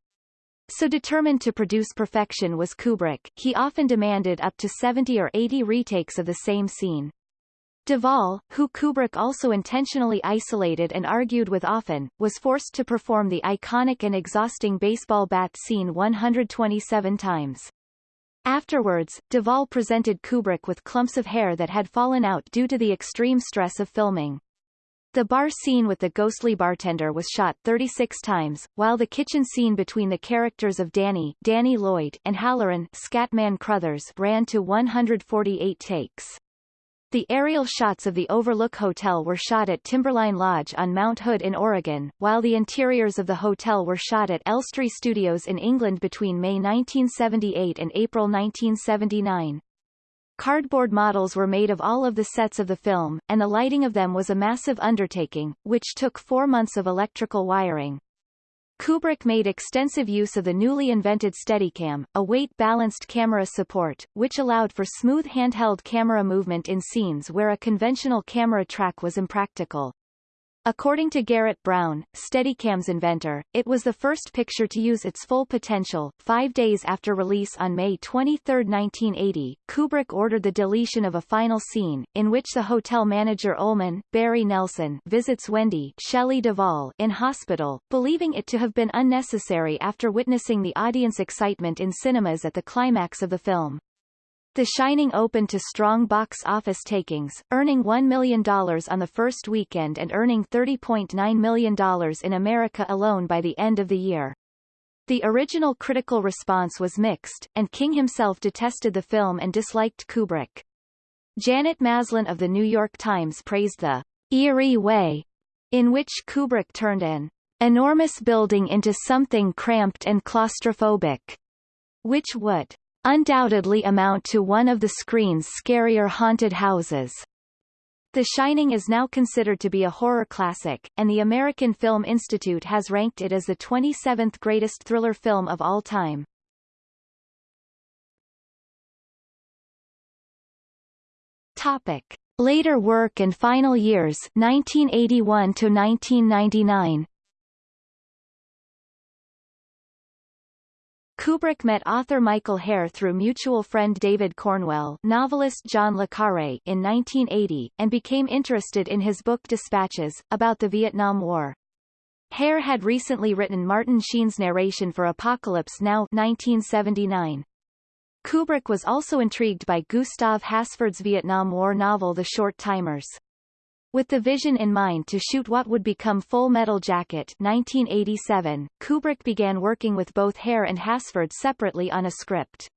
[SPEAKER 1] So determined to produce perfection was Kubrick, he often demanded up to 70 or 80 retakes of the same scene. Duvall, who Kubrick also intentionally isolated and argued with often, was forced to perform the iconic and exhausting baseball bat scene 127 times. Afterwards, Duvall presented Kubrick with clumps of hair that had fallen out due to the extreme stress of filming. The bar scene with the ghostly bartender was shot 36 times, while the kitchen scene between the characters of Danny, Danny Lloyd and Hallorann, Scatman Crothers ran to 148 takes. The aerial shots of the Overlook Hotel were shot at Timberline Lodge on Mount Hood in Oregon, while the interiors of the hotel were shot at Elstree Studios in England between May 1978 and April 1979. Cardboard models were made of all of the sets of the film, and the lighting of them was a massive undertaking, which took four months of electrical wiring. Kubrick made extensive use of the newly invented Steadicam, a weight-balanced camera support, which allowed for smooth handheld camera movement in scenes where a conventional camera track was impractical. According to Garrett Brown, Steadicam's inventor, it was the first picture to use its full potential. Five days after release on May 23, 1980, Kubrick ordered the deletion of a final scene, in which the hotel manager Ullman, Barry Nelson, visits Wendy Shelley Duvall in hospital, believing it to have been unnecessary after witnessing the audience excitement in cinemas at the climax of the film. The Shining opened to strong box office takings, earning $1 million on the first weekend and earning $30.9 million in America alone by the end of the year. The original critical response was mixed, and King himself detested the film and disliked Kubrick. Janet Maslin of The New York Times praised the eerie way in which Kubrick turned an enormous building into something cramped and claustrophobic, which would undoubtedly amount to one of the screen's scarier haunted houses. The Shining is now considered to be a horror classic, and the American Film Institute has ranked it as the 27th greatest thriller film of all time. Topic. Later work and final years 1981 to 1999 Kubrick met author Michael Herr through mutual friend David Cornwell novelist John le Carré in 1980, and became interested in his book Dispatches, about the Vietnam War. Herr had recently written Martin Sheen's narration for Apocalypse Now 1979. Kubrick was also intrigued by Gustav Hasford's Vietnam War novel The Short Timers. With the vision in mind to shoot what would become Full Metal Jacket 1987, Kubrick began working with both Herr and Hasford separately on a script.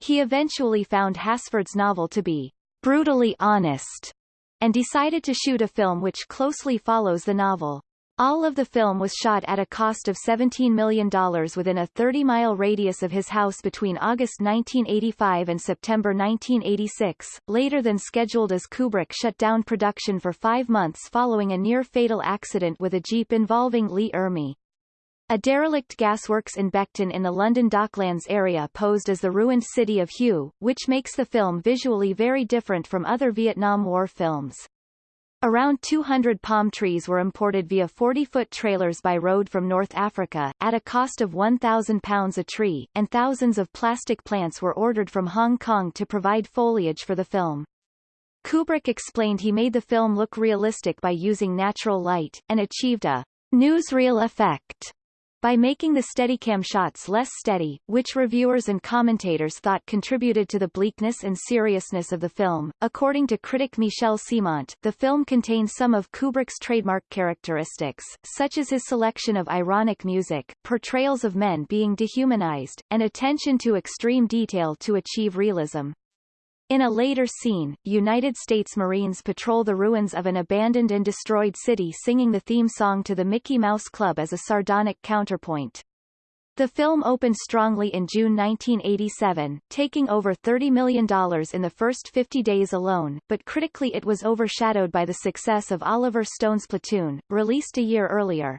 [SPEAKER 1] He eventually found Hasford's novel to be brutally honest, and decided to shoot a film which closely follows the novel. All of the film was shot at a cost of $17 million within a 30-mile radius of his house between August 1985 and September 1986, later than scheduled as Kubrick shut down production for five months following a near-fatal accident with a jeep involving Lee Ermey. A derelict gasworks in Beckton in the London Docklands area posed as the ruined city of Hue, which makes the film visually very different from other Vietnam War films. Around 200 palm trees were imported via 40-foot trailers by road from North Africa, at a cost of £1,000 a tree, and thousands of plastic plants were ordered from Hong Kong to provide foliage for the film. Kubrick explained he made the film look realistic by using natural light, and achieved a newsreel effect by making the Steadicam shots less steady, which reviewers and commentators thought contributed to the bleakness and seriousness of the film. According to critic Michel Ciment, the film contains some of Kubrick's trademark characteristics, such as his selection of ironic music, portrayals of men being dehumanized, and attention to extreme detail to achieve realism. In a later scene, United States Marines patrol the ruins of an abandoned and destroyed city singing the theme song to the Mickey Mouse Club as a sardonic counterpoint. The film opened strongly in June 1987, taking over $30 million in the first 50 days alone, but critically it was overshadowed by the success of Oliver Stone's Platoon, released a year earlier.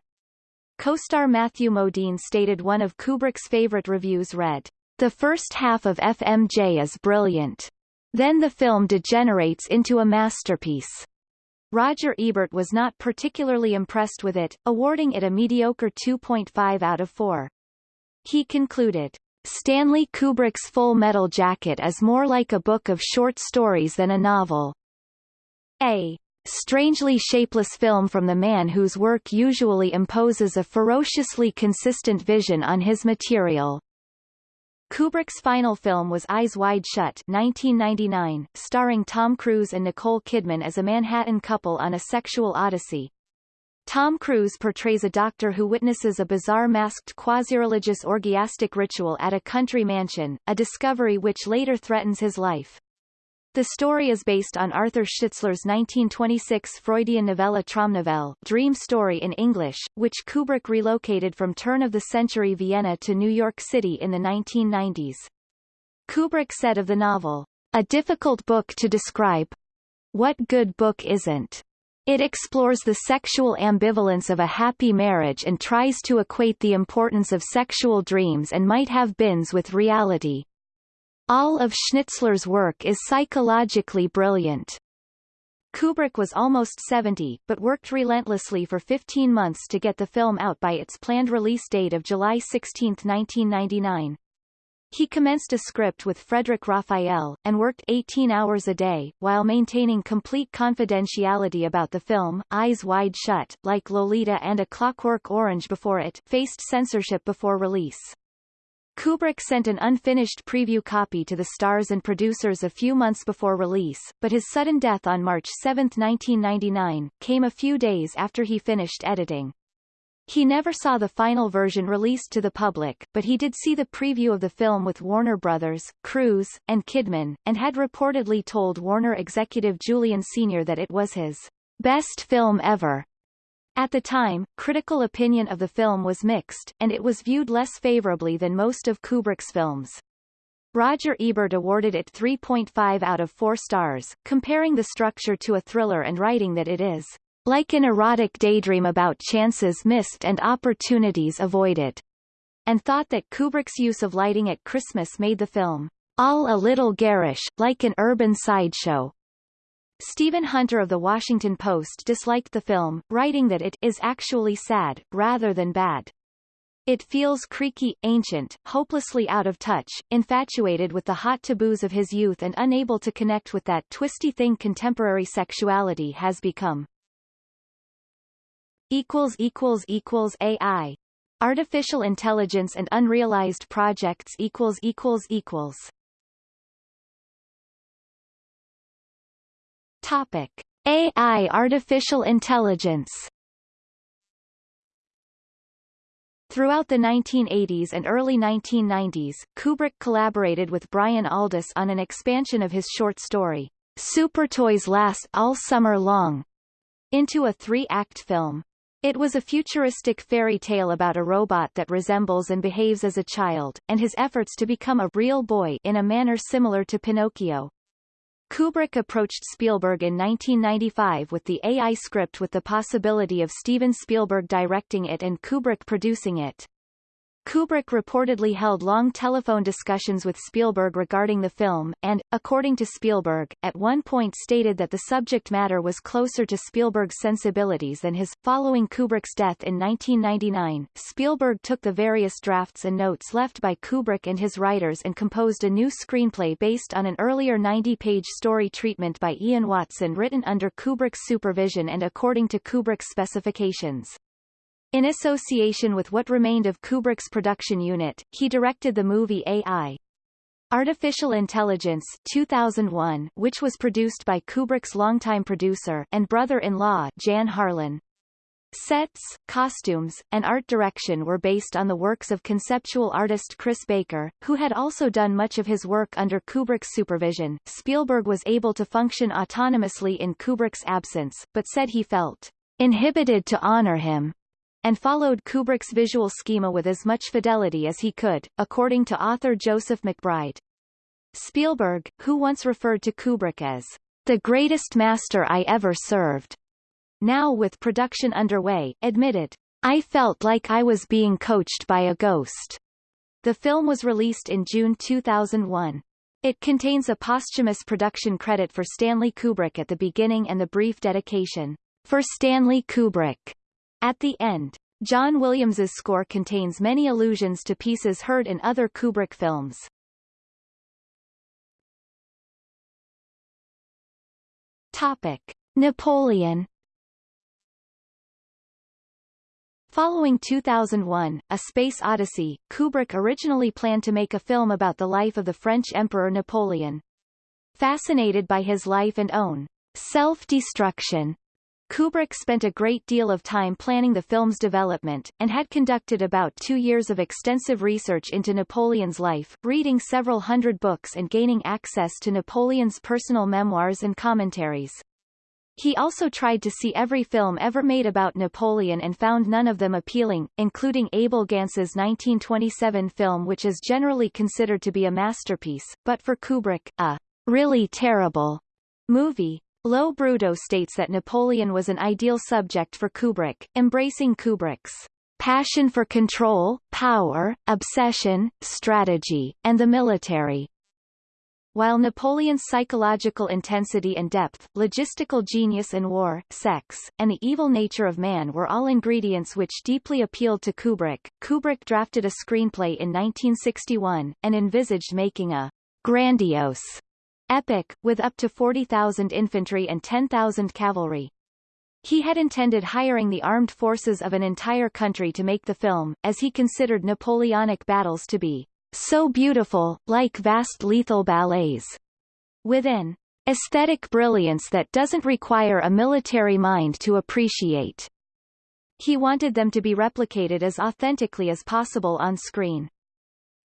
[SPEAKER 1] Co-star Matthew Modine stated one of Kubrick's favorite reviews read, The first half of FMJ is brilliant. Then the film degenerates into a masterpiece. Roger Ebert was not particularly impressed with it, awarding it a mediocre 2.5 out of 4. He concluded, Stanley Kubrick's Full Metal Jacket is more like a book of short stories than a novel. A strangely shapeless film from the man whose work usually imposes a ferociously consistent vision on his material. Kubrick's final film was Eyes Wide Shut 1999, starring Tom Cruise and Nicole Kidman as a Manhattan couple on a sexual odyssey. Tom Cruise portrays a doctor who witnesses a bizarre masked quasi-religious orgiastic ritual at a country mansion, a discovery which later threatens his life. The story is based on Arthur Schnitzler's 1926 Freudian novella Traumnovelle Dream Story in English, which Kubrick relocated from turn-of-the-century Vienna to New York City in the 1990s. Kubrick said of the novel, a difficult book to describe. What good book isn't? It explores the sexual ambivalence of a happy marriage and tries to equate the importance of sexual dreams and might have beens with reality. All of Schnitzler's work is psychologically brilliant. Kubrick was almost 70, but worked relentlessly for 15 months to get the film out by its planned release date of July 16, 1999. He commenced a script with Frederic Raphael, and worked 18 hours a day, while maintaining complete confidentiality about the film. Eyes Wide Shut, like Lolita and A Clockwork Orange before it, faced censorship before release. Kubrick sent an unfinished preview copy to the stars and producers a few months before release, but his sudden death on March 7, 1999, came a few days after he finished editing. He never saw the final version released to the public, but he did see the preview of the film with Warner Brothers, Cruise, and Kidman, and had reportedly told Warner executive Julian Senior that it was his best film ever. At the time, critical opinion of the film was mixed, and it was viewed less favorably than most of Kubrick's films. Roger Ebert awarded it 3.5 out of 4 stars, comparing the structure to a thriller and writing that it is like an erotic daydream about chances missed and opportunities avoided, and thought that Kubrick's use of lighting at Christmas made the film all a little garish, like an urban sideshow, Stephen Hunter of The Washington Post disliked the film, writing that it is actually sad, rather than bad. It feels creaky, ancient, hopelessly out of touch, infatuated with the hot taboos of his youth and unable to connect with that twisty thing contemporary sexuality has become. AI. Artificial intelligence and unrealized projects equals equals equals Topic: AI artificial intelligence. Throughout the 1980s and early 1990s, Kubrick collaborated with Brian Aldiss on an expansion of his short story, Supertoys Last All Summer Long, into a three-act film. It was a futuristic fairy tale about a robot that resembles and behaves as a child, and his efforts to become a real boy in a manner similar to Pinocchio. Kubrick approached Spielberg in 1995 with the AI script with the possibility of Steven Spielberg directing it and Kubrick producing it. Kubrick reportedly held long telephone discussions with Spielberg regarding the film, and, according to Spielberg, at one point stated that the subject matter was closer to Spielberg's sensibilities than his. Following Kubrick's death in 1999, Spielberg took the various drafts and notes left by Kubrick and his writers and composed a new screenplay based on an earlier 90-page story treatment by Ian Watson written under Kubrick's supervision and according to Kubrick's specifications. In association with what remained of Kubrick's production unit, he directed the movie AI. Artificial Intelligence 2001, which was produced by Kubrick's longtime producer and brother-in-law Jan Harlan. Sets, costumes, and art direction were based on the works of conceptual artist Chris Baker, who had also done much of his work under Kubrick's supervision. Spielberg was able to function autonomously in Kubrick's absence, but said he felt inhibited to honor him and followed Kubrick's visual schema with as much fidelity as he could, according to author Joseph McBride. Spielberg, who once referred to Kubrick as the greatest master I ever served, now with production underway, admitted, I felt like I was being coached by a ghost. The film was released in June 2001. It contains a posthumous production credit for Stanley Kubrick at the beginning and the brief dedication, for Stanley Kubrick, at the end, John Williams's score contains many allusions to pieces heard in other Kubrick films. Topic: Napoleon Following 2001, A Space Odyssey, Kubrick originally planned to make a film about the life of the French Emperor Napoleon. Fascinated by his life and own self-destruction, Kubrick spent a great deal of time planning the film's development, and had conducted about two years of extensive research into Napoleon's life, reading several hundred books and gaining access to Napoleon's personal memoirs and commentaries. He also tried to see every film ever made about Napoleon and found none of them appealing, including Abel Gance's 1927 film which is generally considered to be a masterpiece, but for Kubrick, a really terrible movie. LoBrutto states that Napoleon was an ideal subject for Kubrick, embracing Kubrick's passion for control, power, obsession, strategy, and the military. While Napoleon's psychological intensity and depth, logistical genius in war, sex, and the evil nature of man were all ingredients which deeply appealed to Kubrick, Kubrick drafted a screenplay in 1961, and envisaged making a grandiose epic, with up to 40,000 infantry and 10,000 cavalry. He had intended hiring the armed forces of an entire country to make the film, as he considered Napoleonic battles to be so beautiful, like vast lethal ballets, with an aesthetic brilliance that doesn't require a military mind to appreciate. He wanted them to be replicated as authentically as possible on screen.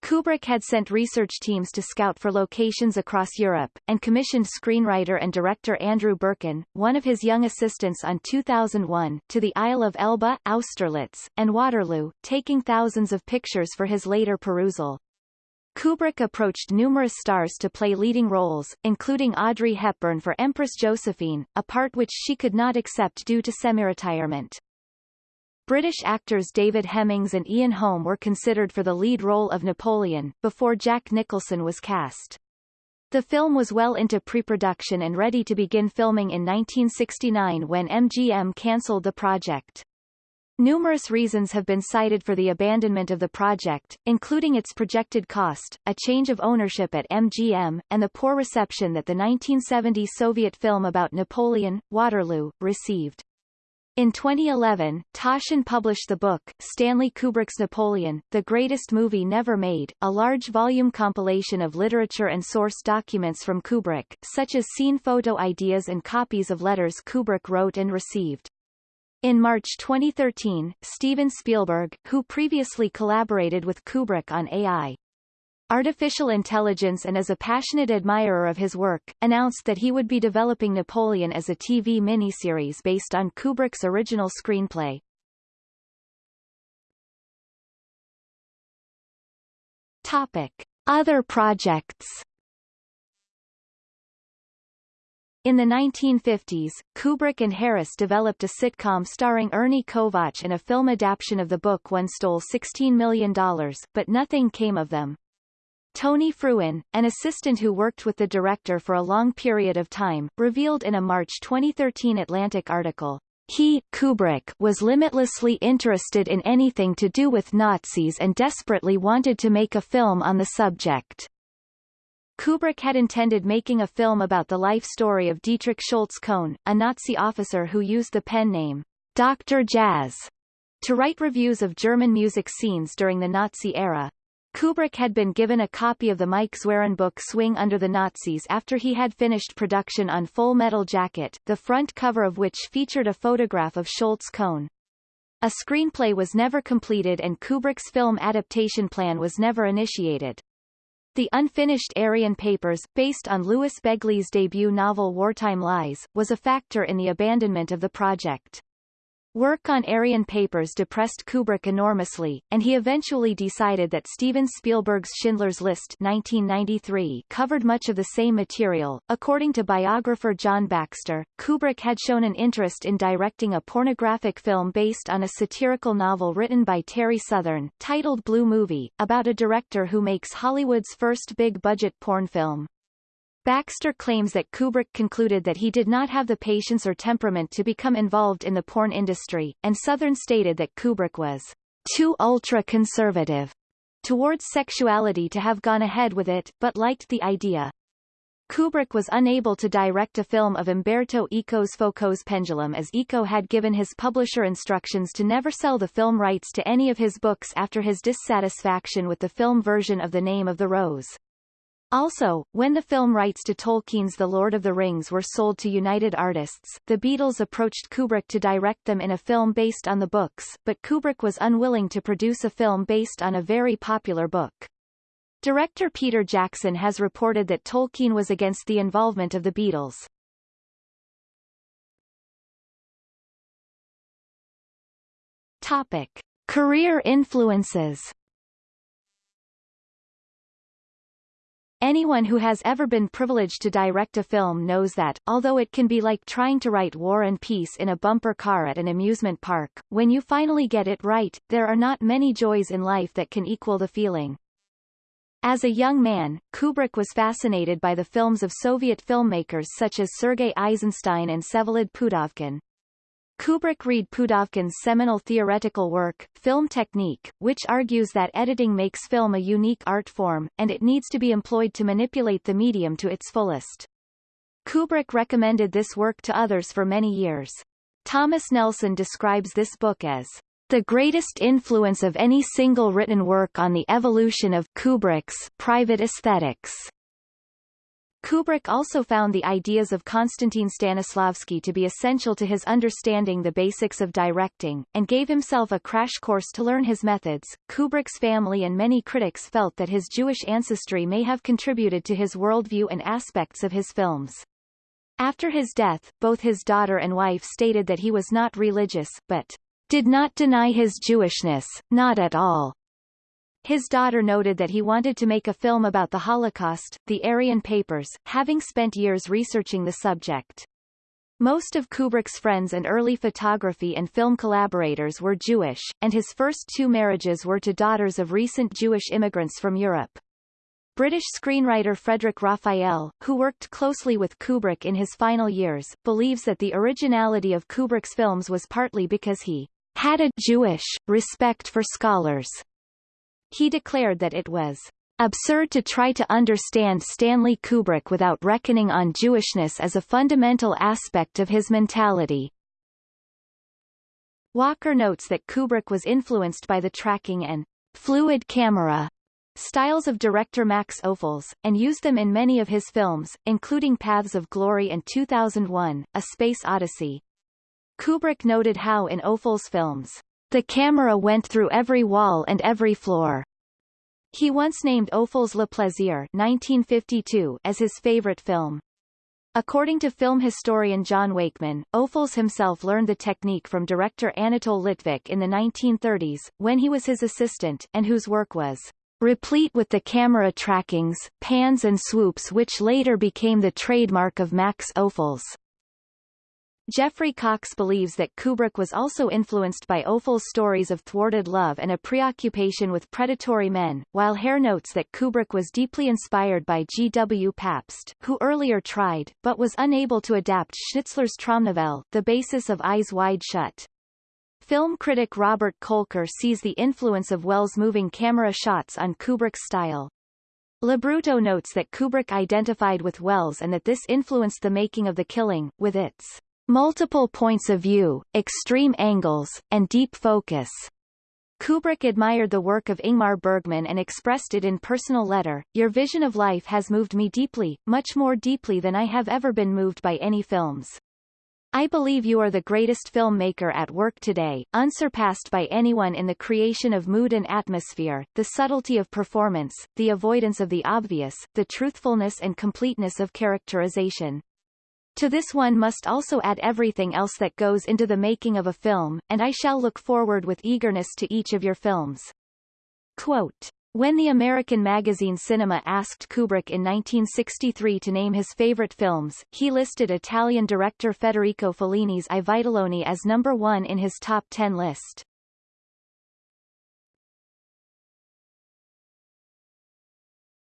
[SPEAKER 1] Kubrick had sent research teams to scout for locations across Europe, and commissioned screenwriter and director Andrew Birkin, one of his young assistants on 2001, to the Isle of Elba, Austerlitz, and Waterloo, taking thousands of pictures for his later perusal. Kubrick approached numerous stars to play leading roles, including Audrey Hepburn for Empress Josephine, a part which she could not accept due to semi-retirement. British actors David Hemmings and Ian Holm were considered for the lead role of Napoleon, before Jack Nicholson was cast. The film was well into pre-production and ready to begin filming in 1969 when MGM cancelled the project. Numerous reasons have been cited for the abandonment of the project, including its projected cost, a change of ownership at MGM, and the poor reception that the 1970 Soviet film about Napoleon, Waterloo, received. In 2011, Taschen published the book, Stanley Kubrick's Napoleon, The Greatest Movie Never Made, a large volume compilation of literature and source documents from Kubrick, such as scene photo ideas and copies of letters Kubrick wrote and received. In March 2013, Steven Spielberg, who previously collaborated with Kubrick on AI, artificial intelligence and is a passionate admirer of his work, announced that he would be developing Napoleon as a TV miniseries based on Kubrick's original screenplay. Topic. Other projects In the 1950s, Kubrick and Harris developed a sitcom starring Ernie Kovacs and a film adaptation of the book One stole $16 million, but nothing came of them. Tony Frewin, an assistant who worked with the director for a long period of time, revealed in a March 2013 Atlantic article, he Kubrick was limitlessly interested in anything to do with Nazis and desperately wanted to make a film on the subject. Kubrick had intended making a film about the life story of Dietrich Schulz-Köhn, a Nazi officer who used the pen name Dr. Jazz to write reviews of German music scenes during the Nazi era. Kubrick had been given a copy of the Mike Zwerin book Swing Under the Nazis after he had finished production on Full Metal Jacket, the front cover of which featured a photograph of Schulz-Köhn. A screenplay was never completed and Kubrick's film adaptation plan was never initiated. The unfinished Aryan Papers, based on Louis Begley's debut novel Wartime Lies, was a factor in the abandonment of the project. Work on Aryan Papers depressed Kubrick enormously, and he eventually decided that Steven Spielberg's Schindler's List 1993 covered much of the same material. According to biographer John Baxter, Kubrick had shown an interest in directing a pornographic film based on a satirical novel written by Terry Southern, titled Blue Movie, about a director who makes Hollywood's first big-budget porn film. Baxter claims that Kubrick concluded that he did not have the patience or temperament to become involved in the porn industry, and Southern stated that Kubrick was too ultra-conservative towards sexuality to have gone ahead with it, but liked the idea. Kubrick was unable to direct a film of Umberto Eco's Foucault's Pendulum as Eco had given his publisher instructions to never sell the film rights to any of his books after his dissatisfaction with the film version of The Name of the Rose. Also, when the film rights to Tolkien's The Lord of the Rings were sold to United Artists, the Beatles approached Kubrick to direct them in a film based on the books, but Kubrick was unwilling to produce a film based on a very popular book. Director Peter Jackson has reported that Tolkien was against the involvement of the Beatles. Topic. Career influences Anyone who has ever been privileged to direct a film knows that, although it can be like trying to write War and Peace in a bumper car at an amusement park, when you finally get it right, there are not many joys in life that can equal the feeling. As a young man, Kubrick was fascinated by the films of Soviet filmmakers such as Sergei Eisenstein and Vsevolod Pudovkin. Kubrick read Pudovkin's seminal theoretical work, Film Technique, which argues that editing makes film a unique art form, and it needs to be employed to manipulate the medium to its fullest. Kubrick recommended this work to others for many years. Thomas Nelson describes this book as the greatest influence of any single written work on the evolution of Kubrick's private aesthetics. Kubrick also found the ideas of Konstantin Stanislavski to be essential to his understanding the basics of directing, and gave himself a crash course to learn his methods. Kubrick's family and many critics felt that his Jewish ancestry may have contributed to his worldview and aspects of his films. After his death, both his daughter and wife stated that he was not religious, but did not deny his Jewishness, not at all. His daughter noted that he wanted to make a film about the Holocaust, the Aryan Papers, having spent years researching the subject. Most of Kubrick's friends and early photography and film collaborators were Jewish, and his first two marriages were to daughters of recent Jewish immigrants from Europe. British screenwriter Frederic Raphael, who worked closely with Kubrick in his final years, believes that the originality of Kubrick's films was partly because he had a Jewish respect for scholars he declared that it was absurd to try to understand Stanley Kubrick without reckoning on Jewishness as a fundamental aspect of his mentality. Walker notes that Kubrick was influenced by the tracking and fluid camera styles of director Max Ophuls, and used them in many of his films, including Paths of Glory and 2001, A Space Odyssey. Kubrick noted how in Ophuls' films, the camera went through every wall and every floor. He once named Ophuls Le Plaisir 1952 as his favorite film. According to film historian John Wakeman, Ophuls himself learned the technique from director Anatole Litvak in the 1930s, when he was his assistant, and whose work was replete with the camera trackings, pans and swoops which later became the trademark of Max Ophuls. Geoffrey Cocks believes that Kubrick was also influenced by Ophul's stories of thwarted love and a preoccupation with predatory men, while Herr notes that Kubrick was deeply inspired by G. W. Pabst, who earlier tried, but was unable to adapt Schnitzler's Traumnovelle, the basis of Eyes Wide Shut. Film critic Robert Kolker sees the influence of Welles' moving camera shots on Kubrick's style. LoBrutto notes that Kubrick identified with Welles and that this influenced the making of The Killing, with its multiple points of view, extreme angles, and deep focus. Kubrick admired the work of Ingmar Bergman and expressed it in personal letter, Your vision of life has moved me deeply, much more deeply than I have ever been moved by any films. I believe you are the greatest filmmaker at work today, unsurpassed by anyone in the creation of mood and atmosphere, the subtlety of performance, the avoidance of the obvious, the truthfulness and completeness of characterization. To this one must also add everything else that goes into the making of a film, and I shall look forward with eagerness to each of your films. Quote. When the American magazine Cinema asked Kubrick in 1963 to name his favorite films, he listed Italian director Federico Fellini's I as number one in his top ten list.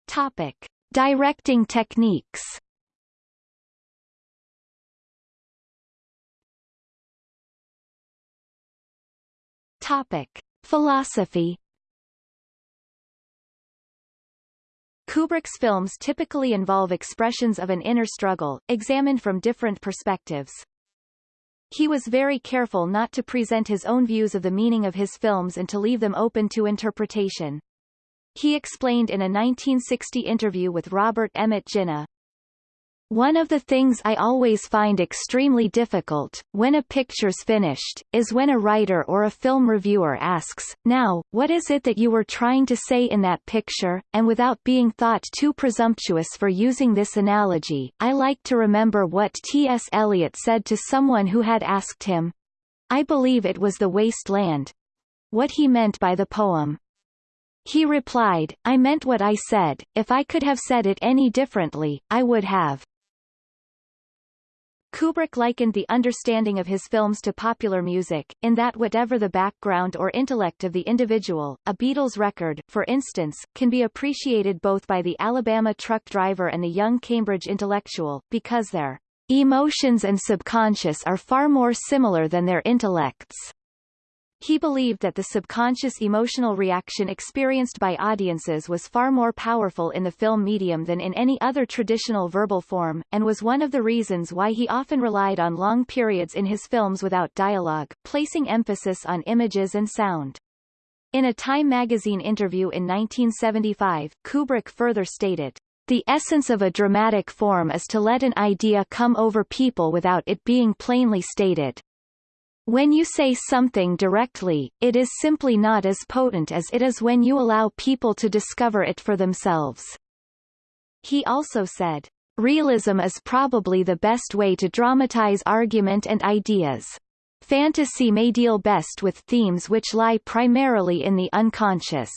[SPEAKER 1] Topic. Directing techniques Topic. Philosophy Kubrick's films typically involve expressions of an inner struggle, examined from different perspectives. He was very careful not to present his own views of the meaning of his films and to leave them open to interpretation. He explained in a 1960 interview with Robert Emmett Ginna, one of the things I always find extremely difficult, when a picture's finished, is when a writer or a film reviewer asks, now, what is it that you were trying to say in that picture, and without being thought too presumptuous for using this analogy, I like to remember what T.S. Eliot said to someone who had asked him, I believe it was the waste land, what he meant by the poem. He replied, I meant what I said, if I could have said it any differently, I would have. Kubrick likened the understanding of his films to popular music, in that whatever the background or intellect of the individual, a Beatles record, for instance, can be appreciated both by the Alabama truck driver and the young Cambridge intellectual, because their emotions and subconscious are far more similar than their intellects. He believed that the subconscious emotional reaction experienced by audiences was far more powerful in the film medium than in any other traditional verbal form, and was one of the reasons why he often relied on long periods in his films without dialogue, placing emphasis on images and sound. In a Time magazine interview in 1975, Kubrick further stated, the essence of a dramatic form is to let an idea come over people without it being plainly stated. When you say something directly, it is simply not as potent as it is when you allow people to discover it for themselves. He also said, Realism is probably the best way to dramatize argument and ideas. Fantasy may deal best with themes which lie primarily in the unconscious.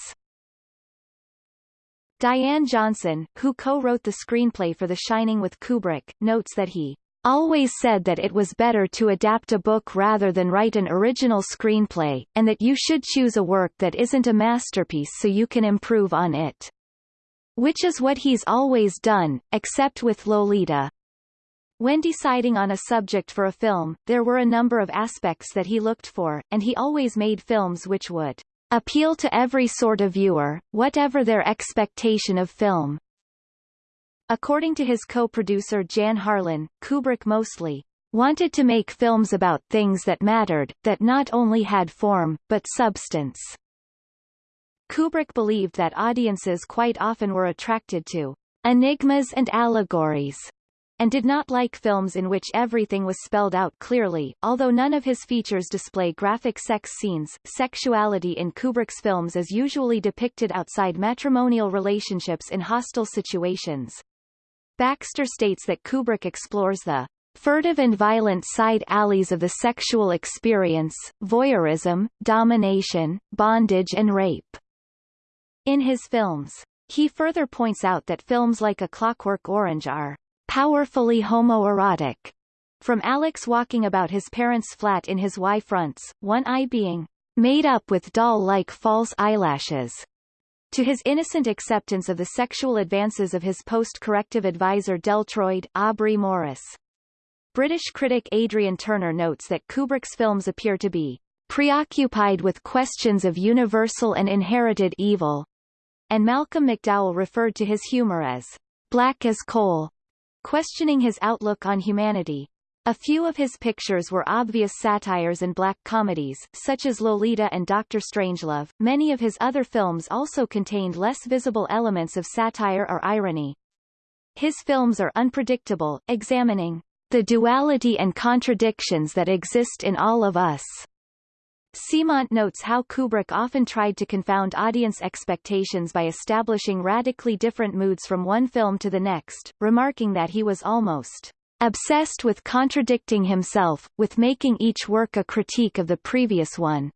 [SPEAKER 1] Diane Johnson, who co-wrote the screenplay for The Shining with Kubrick, notes that he always said that it was better to adapt a book rather than write an original screenplay, and that you should choose a work that isn't a masterpiece so you can improve on it. Which is what he's always done, except with Lolita. When deciding on a subject for a film, there were a number of aspects that he looked for, and he always made films which would appeal to every sort of viewer, whatever their expectation of film. According to his co-producer Jan Harlan, Kubrick mostly wanted to make films about things that mattered, that not only had form, but substance. Kubrick believed that audiences quite often were attracted to enigmas and allegories, and did not like films in which everything was spelled out clearly. Although none of his features display graphic sex scenes, sexuality in Kubrick's films is usually depicted outside matrimonial relationships in hostile situations. Baxter states that Kubrick explores the furtive and violent side alleys of the sexual experience, voyeurism, domination, bondage and rape. In his films, he further points out that films like A Clockwork Orange are powerfully homoerotic. From Alex walking about his parents' flat in his Y fronts, one eye being made up with doll-like false eyelashes, to his innocent acceptance of the sexual advances of his post-corrective advisor Deltoid, Aubrey Morris. British critic Adrian Turner notes that Kubrick's films appear to be preoccupied with questions of universal and inherited evil, and Malcolm McDowell referred to his humor as black as coal, questioning his outlook on humanity. A few of his pictures were obvious satires and black comedies, such as Lolita and Doctor Strangelove. Many of his other films also contained less visible elements of satire or irony. His films are unpredictable, examining the duality and contradictions that exist in all of us. Ciment notes how Kubrick often tried to confound audience expectations by establishing radically different moods from one film to the next, remarking that he was almost obsessed with contradicting himself, with making each work a critique of the previous one.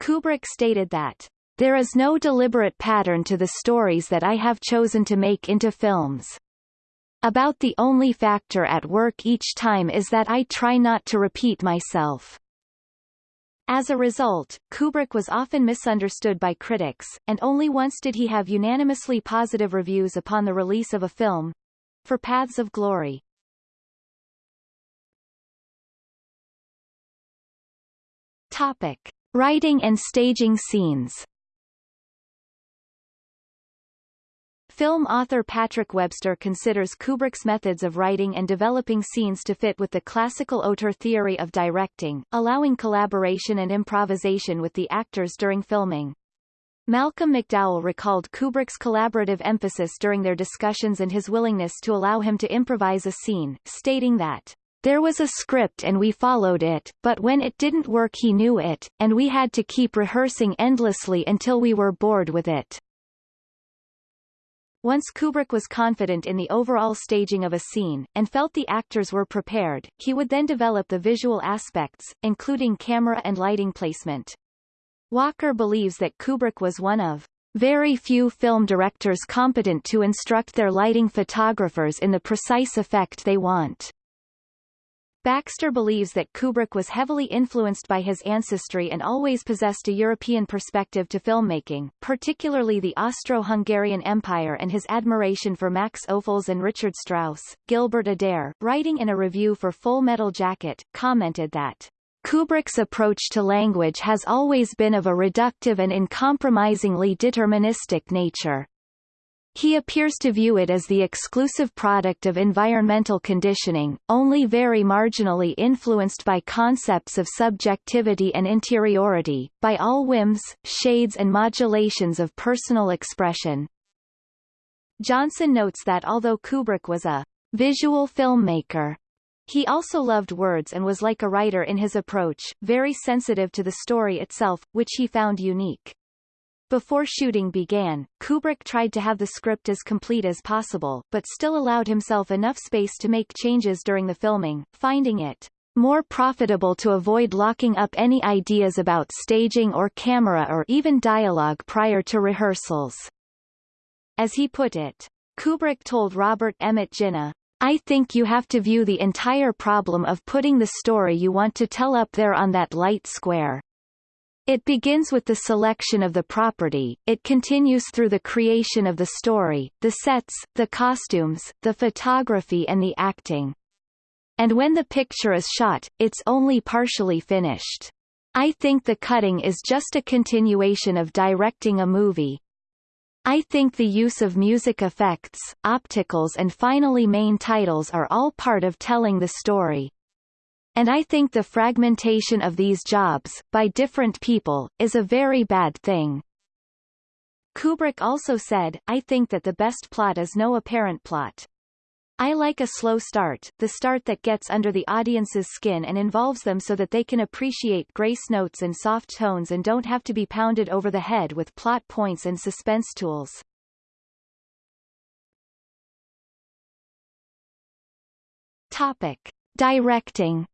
[SPEAKER 1] Kubrick stated that, There is no deliberate pattern to the stories that I have chosen to make into films. About the only factor at work each time is that I try not to repeat myself. As a result, Kubrick was often misunderstood by critics, and only once did he have unanimously positive reviews upon the release of a film, for Paths of Glory. Topic. Writing and staging scenes Film author Patrick Webster considers Kubrick's methods of writing and developing scenes to fit with the classical auteur theory of directing, allowing collaboration and improvisation with the actors during filming. Malcolm McDowell recalled Kubrick's collaborative emphasis during their discussions and his willingness to allow him to improvise a scene, stating that there was a script and we followed it, but when it didn't work he knew it, and we had to keep rehearsing endlessly until we were bored with it. Once Kubrick was confident in the overall staging of a scene, and felt the actors were prepared, he would then develop the visual aspects, including camera and lighting placement. Walker believes that Kubrick was one of very few film directors competent to instruct their lighting photographers in the precise effect they want. Baxter believes that Kubrick was heavily influenced by his ancestry and always possessed a European perspective to filmmaking, particularly the Austro-Hungarian Empire and his admiration for Max Ophüls and Richard Strauss. Gilbert Adair, writing in a review for Full Metal Jacket, commented that Kubrick's approach to language has always been of a reductive and uncompromisingly deterministic nature. He appears to view it as the exclusive product of environmental conditioning, only very marginally influenced by concepts of subjectivity and interiority, by all whims, shades and modulations of personal expression. Johnson notes that although Kubrick was a visual filmmaker, he also loved words and was like a writer in his approach, very sensitive to the story itself, which he found unique. Before shooting began, Kubrick tried to have the script as complete as possible, but still allowed himself enough space to make changes during the filming, finding it more profitable to avoid locking up any ideas about staging or camera or even dialogue prior to rehearsals. As he put it, Kubrick told Robert Emmett Ginna, I think you have to view the entire problem of putting the story you want to tell up there on that light square. It begins with the selection of the property, it continues through the creation of the story, the sets, the costumes, the photography and the acting. And when the picture is shot, it's only partially finished. I think the cutting is just a continuation of directing a movie. I think the use of music effects, opticals and finally main titles are all part of telling the story. And I think the fragmentation of these jobs, by different people, is a very bad thing. Kubrick also said, I think that the best plot is no apparent plot. I like a slow start, the start that gets under the audience's skin and involves them so that they can appreciate grace notes and soft tones and don't have to be pounded over the head with plot points and suspense tools. Topic. Directing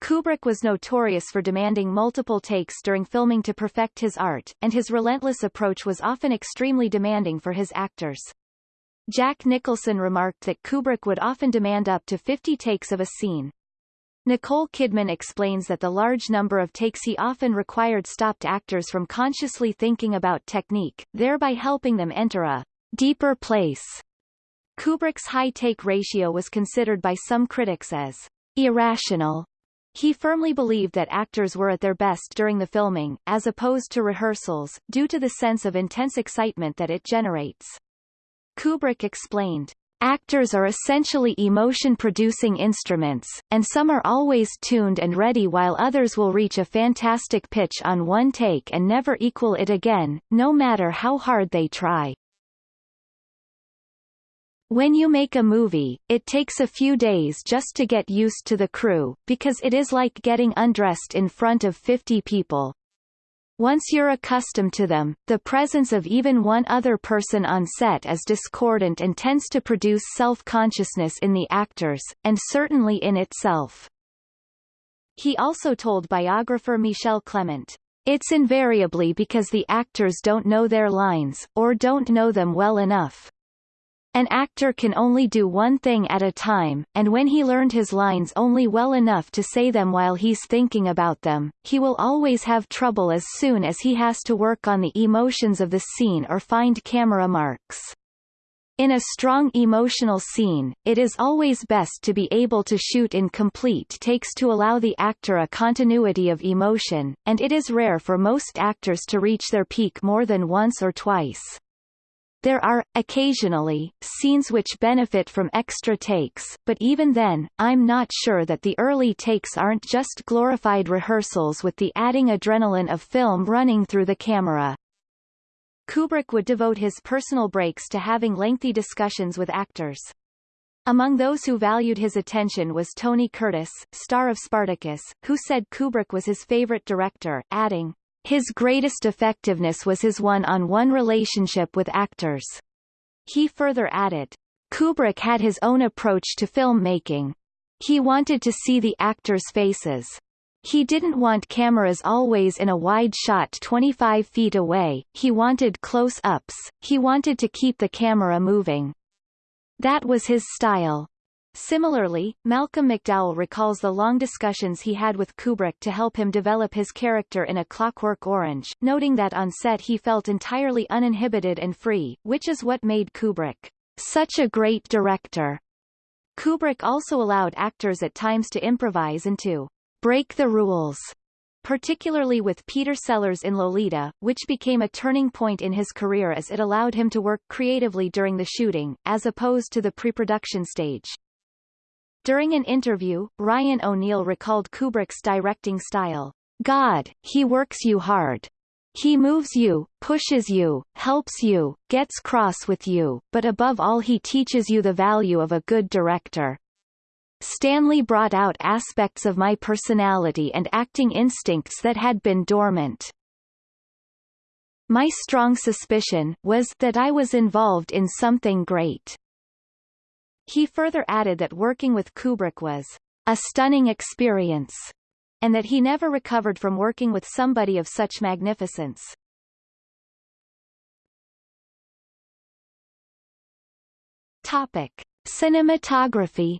[SPEAKER 1] Kubrick was notorious for demanding multiple takes during filming to perfect his art, and his relentless approach was often extremely demanding for his actors. Jack Nicholson remarked that Kubrick would often demand up to 50 takes of a scene. Nicole Kidman explains that the large number of takes he often required stopped actors from consciously thinking about technique, thereby helping them enter a deeper place. Kubrick's high take ratio was considered by some critics as irrational he firmly believed that actors were at their best during the filming, as opposed to rehearsals, due to the sense of intense excitement that it generates. Kubrick explained, Actors are essentially emotion-producing instruments, and some are always tuned and ready while others will reach a fantastic pitch on one take and never equal it again, no matter how hard they try. When you make a movie, it takes a few days just to get used to the crew, because it is like getting undressed in front of 50 people. Once you're accustomed to them, the presence of even one other person on set is discordant and tends to produce self-consciousness in the actors, and certainly in itself. He also told biographer Michel Ciment, It's invariably because the actors don't know their lines, or don't know them well enough. An actor can only do one thing at a time, and when he learned his lines only well enough to say them while he's thinking about them, he will always have trouble as soon as he has to work on the emotions of the scene or find camera marks. In a strong emotional scene, it is always best to be able to shoot in complete takes to allow the actor a continuity of emotion, and it is rare for most actors to reach their peak more than once or twice. There are, occasionally, scenes which benefit from extra takes, but even then, I'm not sure that the early takes aren't just glorified rehearsals with the adding adrenaline of film running through the camera. Kubrick would devote his personal breaks to having lengthy discussions with actors. Among those who valued his attention was Tony Curtis, star of Spartacus, who said Kubrick was his favorite director, adding, his greatest effectiveness was his one-on-one -on -one relationship with actors. He further added, Kubrick had his own approach to filmmaking. He wanted to see the actors' faces. He didn't want cameras always in a wide shot 25 feet away, he wanted close-ups, he wanted to keep the camera moving. That was his style. Similarly, Malcolm McDowell recalls the long discussions he had with Kubrick to help him develop his character in A Clockwork Orange, noting that on set he felt entirely uninhibited and free, which is what made Kubrick such a great director. Kubrick also allowed actors at times to improvise and to break the rules particularly with Peter Sellers in Lolita, which became a turning point in his career as it allowed him to work creatively during the shooting, as opposed to the pre-production stage. During an interview, Ryan O'Neal recalled Kubrick's directing style. God, he works you hard. He moves you, pushes you, helps you, gets cross with you, but above all he teaches you the value of a good director. Stanley brought out aspects of my personality and acting instincts that had been dormant. My strong suspicion was that I was involved in something great. He further added that working with Kubrick was a stunning experience, and that he never recovered from working with somebody of such magnificence. Topic: Cinematography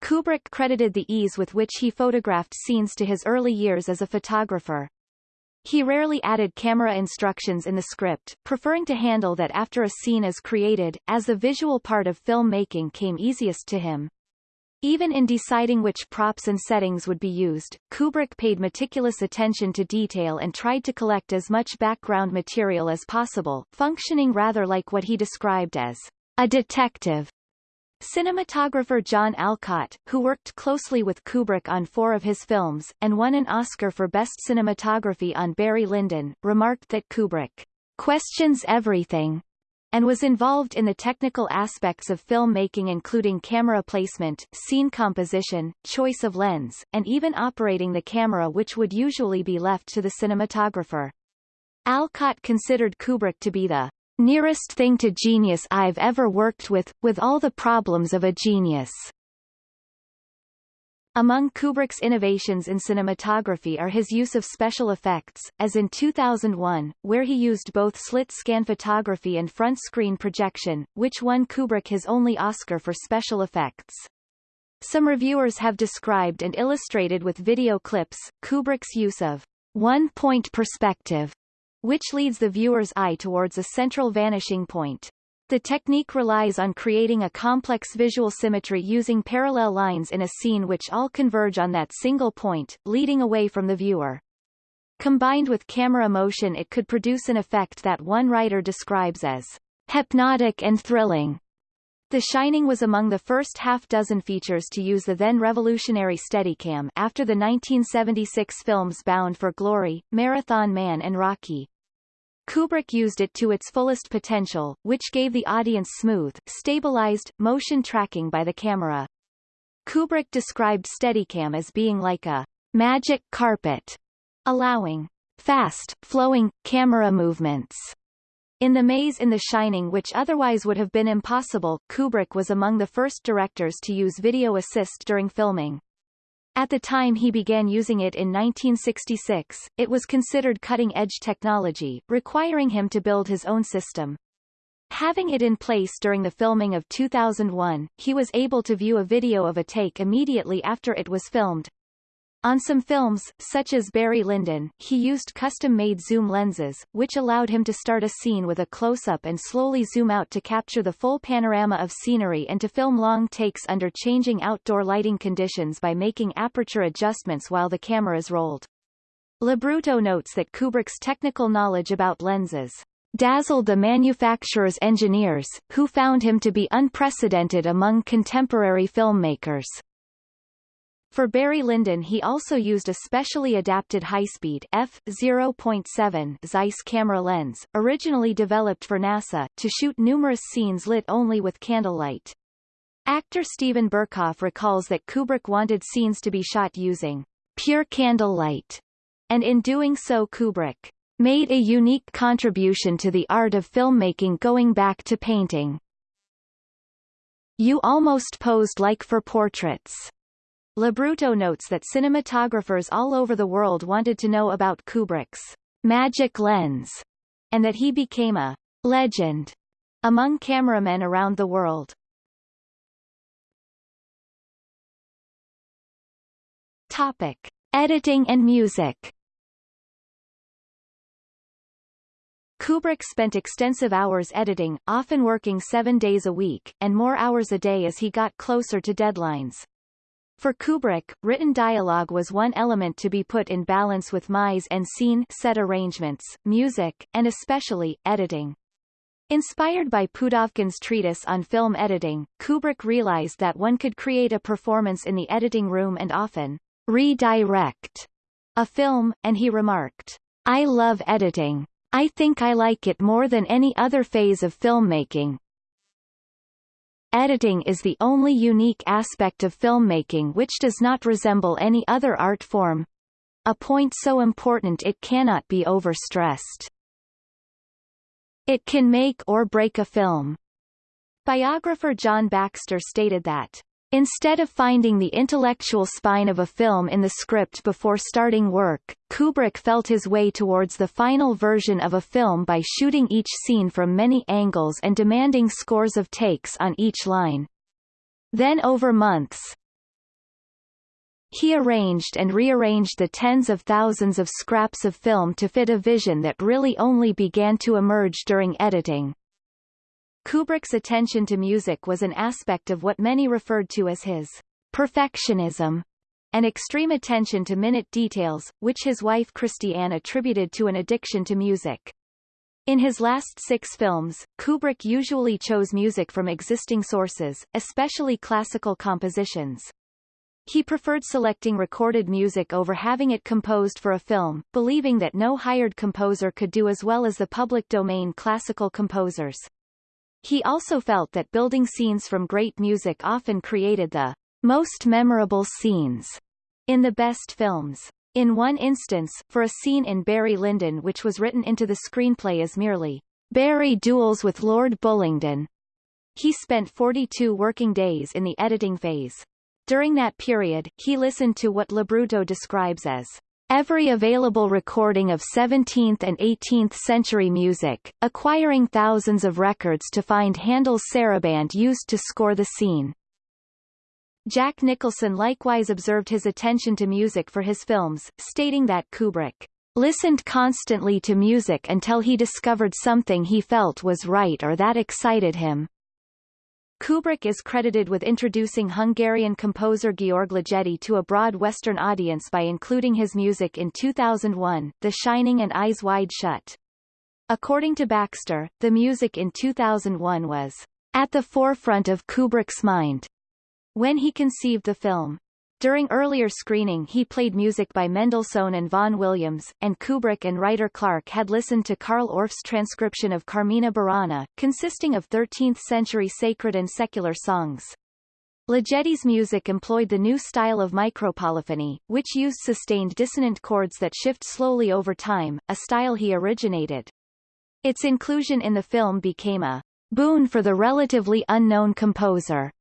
[SPEAKER 1] Kubrick credited the ease with which he photographed scenes to his early years as a photographer. He rarely added camera instructions in the script, preferring to handle that after a scene is created, as the visual part of filmmaking came easiest to him. Even in deciding which props and settings would be used, Kubrick paid meticulous attention to detail and tried to collect as much background material as possible, functioning rather like what he described as a detective. Cinematographer John Alcott, who worked closely with Kubrick on four of his films, and won an Oscar for Best Cinematography on Barry Lyndon, remarked that Kubrick questions everything and was involved in the technical aspects of filmmaking including camera placement, scene composition, choice of lens, and even operating the camera which would usually be left to the cinematographer. Alcott considered Kubrick to be the nearest thing to genius I've ever worked with, with all the problems of a genius. Among Kubrick's innovations in cinematography are his use of special effects, as in 2001, where he used both slit-scan photography and front-screen projection, which won Kubrick his only Oscar for special effects. Some reviewers have described and illustrated with video clips, Kubrick's use of one-point perspective which leads the viewer's eye towards a central vanishing point. The technique relies on creating a complex visual symmetry using parallel lines in a scene which all converge on that single point, leading away from the viewer. Combined with camera motion it could produce an effect that one writer describes as hypnotic and thrilling. The Shining was among the first half-dozen features to use the then revolutionary Steadicam after the 1976 films Bound for Glory, Marathon Man and Rocky. Kubrick used it to its fullest potential, which gave the audience smooth, stabilized, motion tracking by the camera. Kubrick described Steadicam as being like a magic carpet, allowing fast, flowing, camera movements. In The Maze in The Shining which otherwise would have been impossible, Kubrick was among the first directors to use video assist during filming. At the time he began using it in 1966, it was considered cutting-edge technology, requiring him to build his own system. Having it in place during the filming of 2001, he was able to view a video of a take immediately after it was filmed, on some films, such as Barry Lyndon, he used custom-made zoom lenses, which allowed him to start a scene with a close-up and slowly zoom out to capture the full panorama of scenery and to film long takes under changing outdoor lighting conditions by making aperture adjustments while the cameras rolled. LoBrutto notes that Kubrick's technical knowledge about lenses dazzled the manufacturer's engineers, who found him to be unprecedented among contemporary filmmakers. For Barry Lyndon he also used a specially adapted high-speed f0.7 Zeiss camera lens, originally developed for NASA, to shoot numerous scenes lit only with candlelight. Actor Steven Berkoff recalls that Kubrick wanted scenes to be shot using pure candlelight, and in doing so Kubrick made a unique contribution to the art of filmmaking going back to painting. You almost posed like for portraits. LoBrutto notes that cinematographers all over the world wanted to know about Kubrick's magic lens, and that he became a legend among cameramen around the world. Topic. Editing and music Kubrick spent extensive hours editing, often working seven days a week, and more hours a day as he got closer to deadlines. For Kubrick, written dialogue was one element to be put in balance with mise en scene set arrangements, music, and especially, editing. Inspired by Pudovkin's treatise on film editing, Kubrick realized that one could create a performance in the editing room and often redirect a film, and he remarked, I love editing. I think I like it more than any other phase of filmmaking. Editing is the only unique aspect of filmmaking which does not resemble any other art form. A point so important it cannot be overstressed. It can make or break a film. Biographer John Baxter stated that Instead of finding the intellectual spine of a film in the script before starting work, Kubrick felt his way towards the final version of a film by shooting each scene from many angles and demanding scores of takes on each line. Then over months, he arranged and rearranged the tens of thousands of scraps of film to fit a vision that really only began to emerge during editing. Kubrick's attention to music was an aspect of what many referred to as his perfectionism, and extreme attention to minute details, which his wife Christiane attributed to an addiction to music. In his last six films, Kubrick usually chose music from existing sources, especially classical compositions. He preferred selecting recorded music over having it composed for a film, believing that no hired composer could do as well as the public domain classical composers. He also felt that building scenes from great music often created the most memorable scenes in the best films. In one instance, for a scene in Barry Lyndon which was written into the screenplay as merely Barry duels with Lord Bullingdon, he spent 42 working days in the editing phase. During that period, he listened to what LoBrutto describes as every available recording of 17th and 18th century music, acquiring thousands of records to find Handel's saraband used to score the scene. Jack Nicholson likewise observed his attention to music for his films, stating that Kubrick listened constantly to music until he discovered something he felt was right or that excited him. Kubrick is credited with introducing Hungarian composer Georg Ligeti to a broad Western audience by including his music in 2001, The Shining and Eyes Wide Shut. According to Baxter, the music in 2001 was at the forefront of Kubrick's mind when he conceived the film. During earlier screening he played music by Mendelssohn and Vaughan Williams, and Kubrick and writer Clarke had listened to Carl Orff's transcription of Carmina Burana, consisting of 13th-century sacred and secular songs. Ligeti's music employed the new style of micropolyphony, which used sustained dissonant chords that shift slowly over time, a style he originated. Its inclusion in the film became a boon for the relatively unknown composer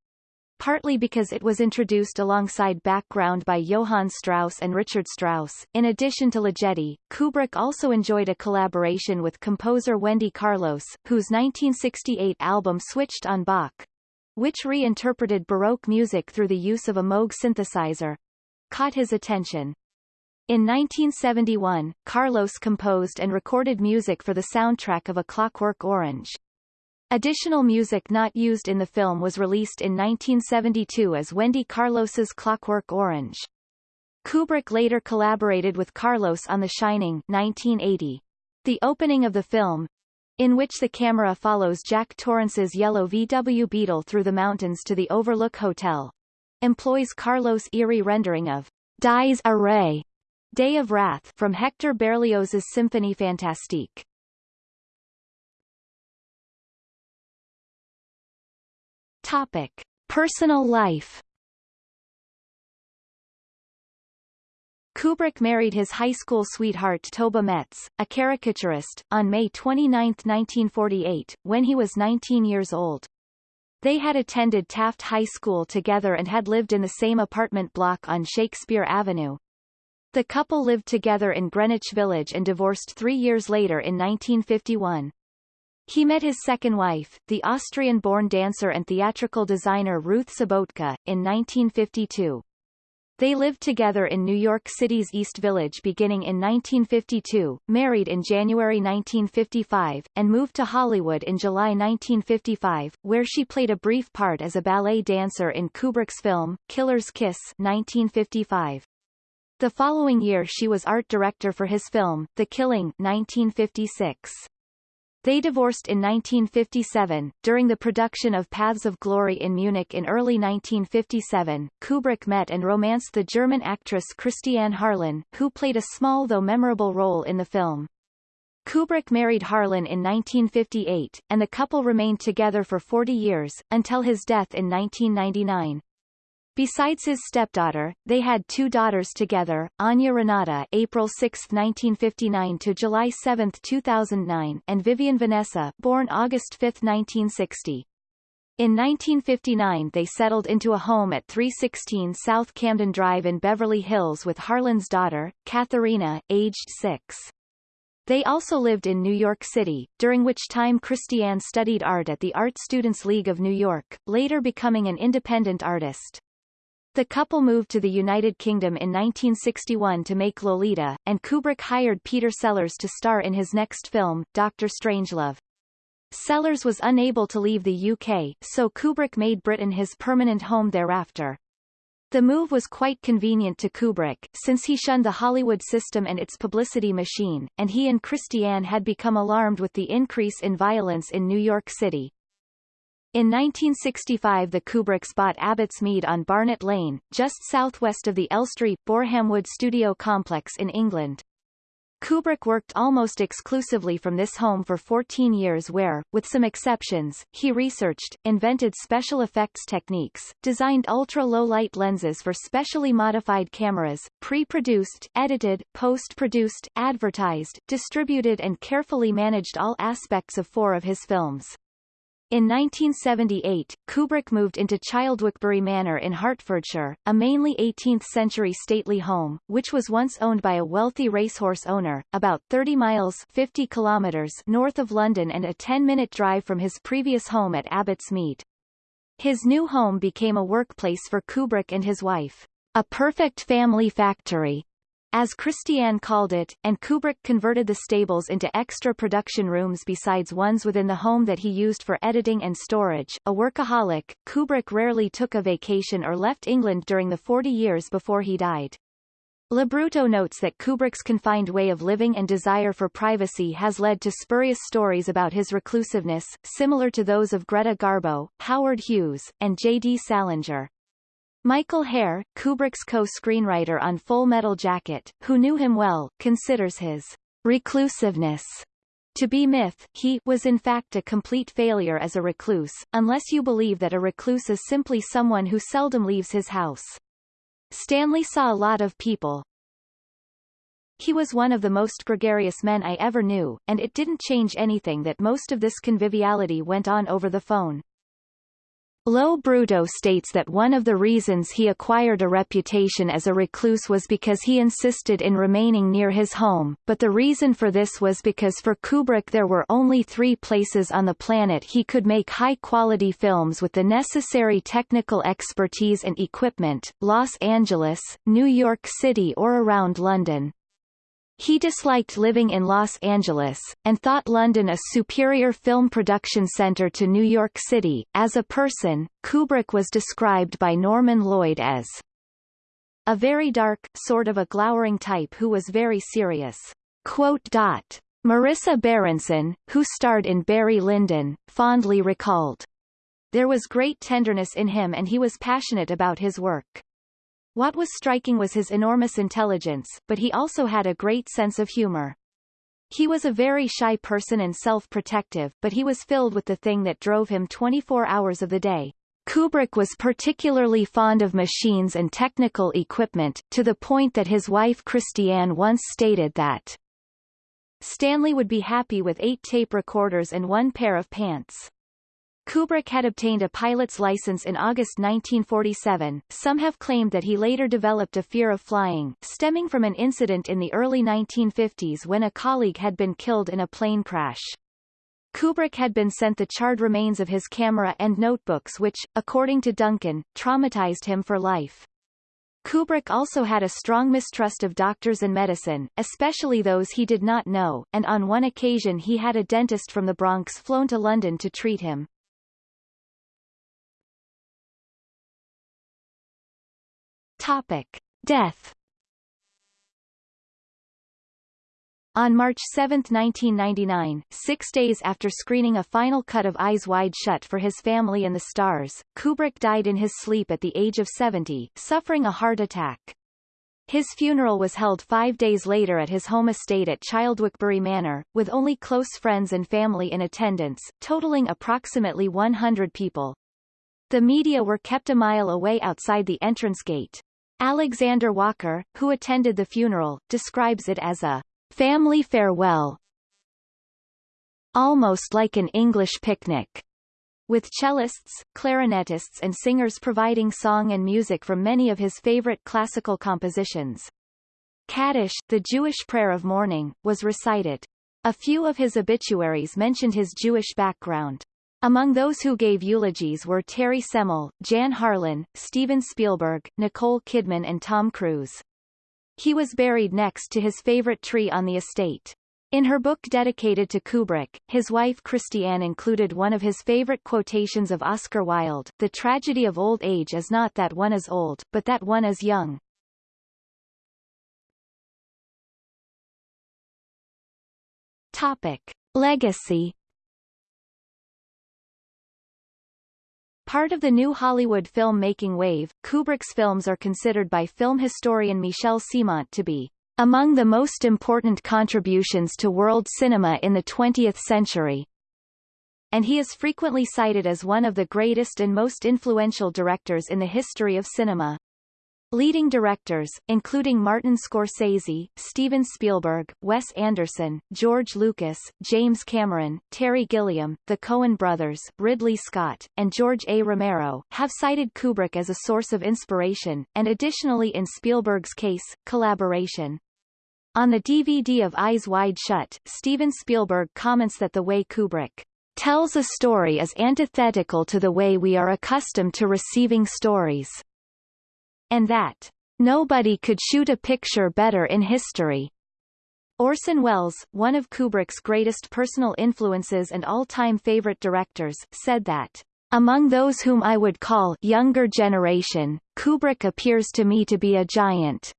[SPEAKER 1] partly because it was introduced alongside background by Johann Strauss and Richard Strauss. In addition to Ligeti, Kubrick also enjoyed a collaboration with composer Wendy Carlos, whose 1968 album Switched on Bach, which reinterpreted Baroque music through the use of a Moog synthesizer, caught his attention. In 1971, Carlos composed and recorded music for the soundtrack of A Clockwork Orange. Additional music not used in the film was released in 1972 as Wendy Carlos's Clockwork Orange. Kubrick later collaborated with Carlos on The Shining 1980. The opening of the film, in which the camera follows Jack Torrance's yellow VW Beetle through the mountains to the Overlook Hotel, employs Carlos' eerie rendering of Dies Irae, Day of Wrath from Hector Berlioz's Symphonie Fantastique. Topic: Personal life. Kubrick married his high school sweetheart Toba Metz, a caricaturist, on May 29, 1948, when he was 19 years old. They had attended Taft High School together and had lived in the same apartment block on Shakespeare Avenue. The couple lived together in Greenwich Village and divorced three years later in 1951. He met his second wife, the Austrian-born dancer and theatrical designer Ruth Sobotka, in 1952. They lived together in New York City's East Village beginning in 1952, married in January 1955, and moved to Hollywood in July 1955, where she played a brief part as a ballet dancer in Kubrick's film, Killer's Kiss 1955. The following year she was art director for his film, The Killing 1956. They divorced in 1957. During the production of Paths of Glory in Munich in early 1957, Kubrick met and romanced the German actress Christiane Harlan, who played a small though memorable role in the film. Kubrick married Harlan in 1958, and the couple remained together for 40 years, until his death in 1999. Besides his stepdaughter, they had two daughters together, Anya Renata April 6, 1959 to July 7, 2009, and Vivian Vanessa born August 5, 1960. In 1959 they settled into a home at 316 South Camden Drive in Beverly Hills with Harlan's daughter, Katharina, aged six. They also lived in New York City, during which time Christiane studied art at the Art Students League of New York, later becoming an independent artist. The couple moved to the United Kingdom in 1961 to make Lolita, and Kubrick hired Peter Sellers to star in his next film, Dr. Strangelove. Sellers was unable to leave the UK, so Kubrick made Britain his permanent home thereafter. The move was quite convenient to Kubrick, since he shunned the Hollywood system and its publicity machine, and he and Christiane had become alarmed with the increase in violence in New York City. In 1965 the Kubricks bought Abbots Mead on Barnet Lane, just southwest of the Elstree, Borehamwood studio complex in England. Kubrick worked almost exclusively from this home for 14 years where, with some exceptions, he researched, invented special effects techniques, designed ultra-low-light lenses for specially modified cameras, pre-produced, edited, post-produced, advertised, distributed and carefully managed all aspects of four of his films. In 1978, Kubrick moved into Childwickbury Manor in Hertfordshire, a mainly 18th-century stately home, which was once owned by a wealthy racehorse owner, about 30 miles 50 kilometers north of London and a 10-minute drive from his previous home at Abbots Mead. His new home became a workplace for Kubrick and his wife, a perfect family factory, as Christiane called it, and Kubrick converted the stables into extra production rooms besides ones within the home that he used for editing and storage. A workaholic, Kubrick rarely took a vacation or left England during the 40 years before he died. LoBrutto notes that Kubrick's confined way of living and desire for privacy has led to spurious stories about his reclusiveness, similar to those of Greta Garbo, Howard Hughes, and J.D. Salinger. Michael Herr, Kubrick's co-screenwriter on Full Metal Jacket, who knew him well, considers his reclusiveness to be myth, he was in fact a complete failure as a recluse, unless you believe that a recluse is simply someone who seldom leaves his house. Stanley saw a lot of people. He was one of the most gregarious men I ever knew, and it didn't change anything that most of this conviviality went on over the phone. LoBrutto states that one of the reasons he acquired a reputation as a recluse was because he insisted in remaining near his home, but the reason for this was because for Kubrick there were only three places on the planet he could make high-quality films with the necessary technical expertise and equipment, Los Angeles, New York City or around London. He disliked living in Los Angeles, and thought London a superior film production center to New York City. As a person, Kubrick was described by Norman Lloyd as a very dark, sort of a glowering type who was very serious. Marisa Berenson, who starred in Barry Lyndon, fondly recalled. There was great tenderness in him and he was passionate about his work. What was striking was his enormous intelligence, but he also had a great sense of humor. He was a very shy person and self-protective, but he was filled with the thing that drove him 24 hours of the day. Kubrick was particularly fond of machines and technical equipment, to the point that his wife Christiane once stated that Stanley would be happy with eight tape recorders and one pair of pants. Kubrick had obtained a pilot's license in August 1947. Some have claimed that he later developed a fear of flying, stemming from an incident in the early 1950s when a colleague had been killed in a plane crash. Kubrick had been sent the charred remains of his camera and notebooks which, according to Duncan, traumatized him for life. Kubrick also had a strong mistrust of doctors and medicine, especially those he did not know, and on one occasion he had a dentist from the Bronx flown to London to treat him. Topic. Death On March 7, 1999, six days after screening a final cut of Eyes Wide Shut for his family and the stars, Kubrick died in his sleep at the age of 70, suffering a heart attack. His funeral was held five days later at his home estate at Childwickbury Manor, with only close friends and family in attendance, totaling approximately 100 people. The media were kept a mile away outside the entrance gate. Alexander Walker, who attended the funeral, describes it as a family farewell, almost like an English picnic, with cellists, clarinetists and singers providing song and music from many of his favorite classical compositions. Kaddish, the Jewish prayer of mourning, was recited. A few of his obituaries mentioned his Jewish background. Among those who gave eulogies were Terry Semel, Jan Harlan, Steven Spielberg, Nicole Kidman and Tom Cruise. He was buried next to his favorite tree on the estate. In her book dedicated to Kubrick, his wife Christiane included one of his favorite quotations of Oscar Wilde, The tragedy of old age is not that one is old, but that one is young. Topic. Legacy Part of the new Hollywood film-making wave, Kubrick's films are considered by film historian Michel Ciment to be among the most important contributions to world cinema in the 20th century. And he is frequently cited as one of the greatest and most influential directors in the history of cinema. Leading directors, including Martin Scorsese, Steven Spielberg, Wes Anderson, George Lucas, James Cameron, Terry Gilliam, the Coen brothers, Ridley Scott, and George A. Romero, have cited Kubrick as a source of inspiration, and additionally in Spielberg's case, collaboration. On the DVD of Eyes Wide Shut, Steven Spielberg comments that the way Kubrick tells a story is antithetical to the way we are accustomed to receiving stories and that nobody could shoot a picture better in history. Orson Welles, one of Kubrick's greatest personal influences and all-time favorite directors, said that among those whom I would call younger generation, Kubrick appears to me to be a giant.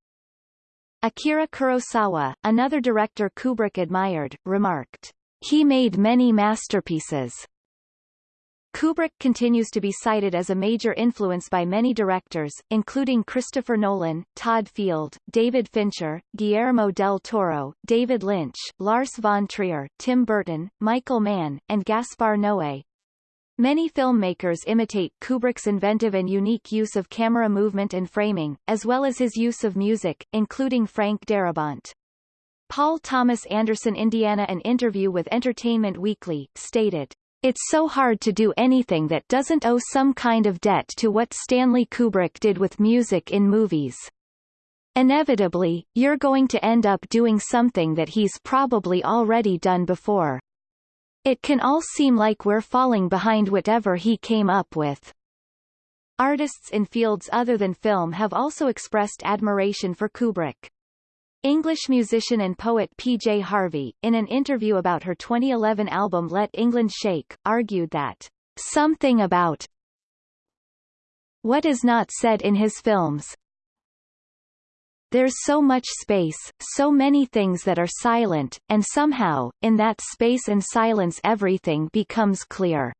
[SPEAKER 1] Akira Kurosawa, another director Kubrick admired, remarked, He made many masterpieces, Kubrick continues to be cited as a major influence by many directors, including Christopher Nolan, Todd Field, David Fincher, Guillermo del Toro, David Lynch, Lars von Trier, Tim Burton, Michael Mann, and Gaspar Noé. Many filmmakers imitate Kubrick's inventive and unique use of camera movement and framing, as well as his use of music, including Frank Darabont. Paul Thomas Anderson Indiana An interview with Entertainment Weekly, stated, it's so hard to do anything that doesn't owe some kind of debt to what Stanley Kubrick did with music in movies. Inevitably, you're going to end up doing something that he's probably already done before. It can all seem like we're falling behind whatever he came up with. Artists in fields other than film have also expressed admiration for Kubrick. English musician and poet P.J. Harvey, in an interview about her 2011 album Let England Shake, argued that something about what is not said in his films there's so much space, so many things that are silent, and somehow, in that space and silence everything becomes clear.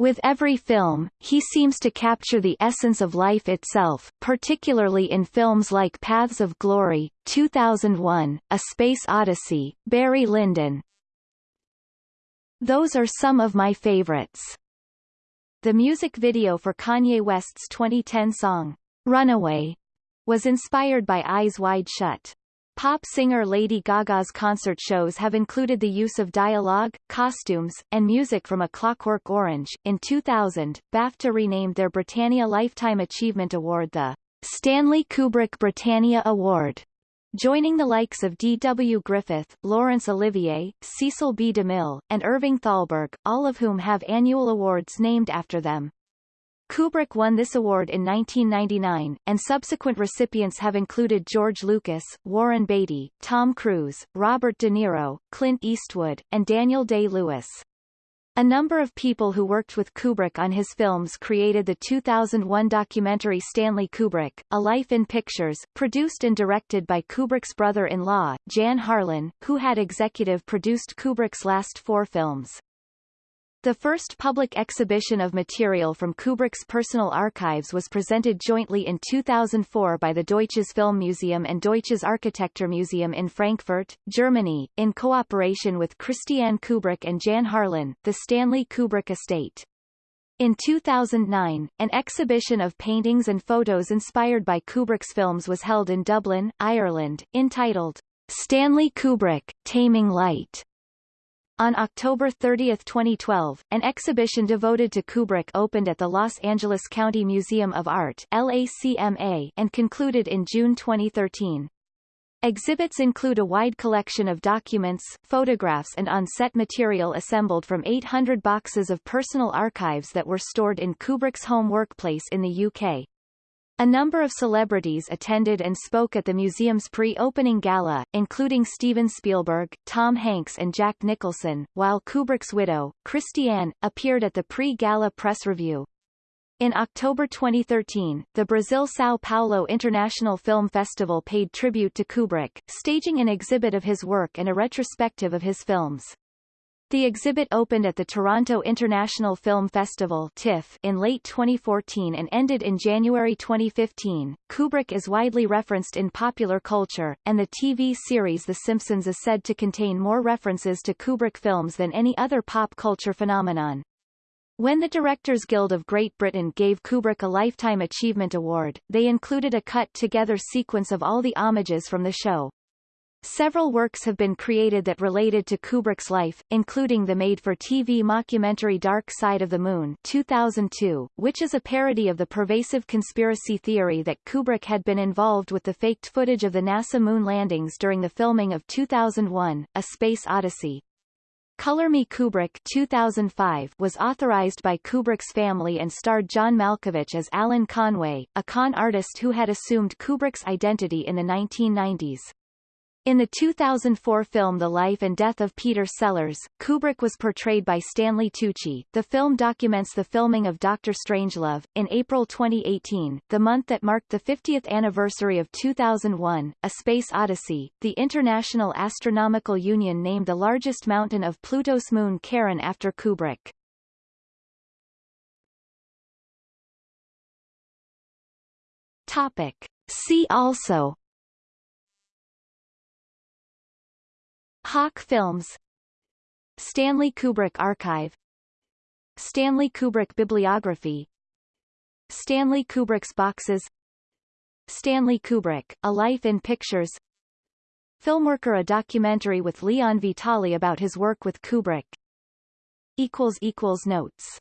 [SPEAKER 1] With every film, he seems to capture the essence of life itself, particularly in films like Paths of Glory, 2001, A Space Odyssey, Barry Lyndon. Those are some of my favorites. The music video for Kanye West's 2010 song, Runaway, was inspired by Eyes Wide Shut. Pop singer Lady Gaga's concert shows have included the use of dialogue, costumes, and music from A Clockwork Orange. In 2000, BAFTA renamed their Britannia Lifetime Achievement Award the Stanley Kubrick Britannia Award, joining the likes of D. W. Griffith, Laurence Olivier, Cecil B. DeMille, and Irving Thalberg, all of whom have annual awards named after them. Kubrick won this award in 1999, and subsequent recipients have included George Lucas, Warren Beatty, Tom Cruise, Robert De Niro, Clint Eastwood, and Daniel Day-Lewis. A number of people who worked with Kubrick on his films created the 2001 documentary Stanley Kubrick, A Life in Pictures, produced and directed by Kubrick's brother-in-law, Jan Harlan, who had executive produced Kubrick's last four films. The first public exhibition of material from Kubrick's personal archives was presented jointly in 2004 by the Deutsches Filmmuseum and Deutsches Architekturmuseum in Frankfurt, Germany, in cooperation with Christiane Kubrick and Jan Harlan, the Stanley Kubrick Estate. In 2009, an exhibition of paintings and photos inspired by Kubrick's films was held in Dublin, Ireland, entitled Stanley Kubrick, Taming Light. On October 30, 2012, an exhibition devoted to Kubrick opened at the Los Angeles County Museum of Art LACMA and concluded in June 2013. Exhibits include a wide collection of documents, photographs and on-set material assembled from 800 boxes of personal archives that were stored in Kubrick's home workplace in the UK. A number of celebrities attended and spoke at the museum's pre-opening gala, including Steven Spielberg, Tom Hanks and Jack Nicholson, while Kubrick's widow, Christiane, appeared at the pre-gala press review. In October 2013, the Brazil São Paulo International Film Festival paid tribute to Kubrick, staging an exhibit of his work and a retrospective of his films. The exhibit opened at the Toronto International Film Festival TIFF in late 2014 and ended in January 2015. Kubrick is widely referenced in popular culture, and the TV series The Simpsons is said to contain more references to Kubrick films than any other pop culture phenomenon. When the Directors Guild of Great Britain gave Kubrick a Lifetime Achievement Award, they included a cut-together sequence of all the homages from the show. Several works have been created that related to Kubrick's life, including the made-for-TV mockumentary Dark Side of the Moon 2002, which is a parody of the pervasive conspiracy theory that Kubrick had been involved with the faked footage of the NASA moon landings during the filming of 2001, A Space Odyssey. Color Me Kubrick 2005 was authorized by Kubrick's family and starred John Malkovich as Alan Conway, a con artist who had assumed Kubrick's identity in the 1990s. In the 2004 film The Life and Death of Peter Sellers, Kubrick was portrayed by Stanley Tucci. The film documents the filming of Doctor Strangelove. In April 2018, the month that marked the 50th anniversary of 2001, A Space Odyssey, the International Astronomical Union named the largest mountain of Pluto's moon Charon after Kubrick. Topic. See also Hawk Films Stanley Kubrick Archive Stanley Kubrick Bibliography Stanley Kubrick's Boxes Stanley Kubrick, A Life in Pictures Filmworker a documentary with Leon Vitali about his work with Kubrick. Notes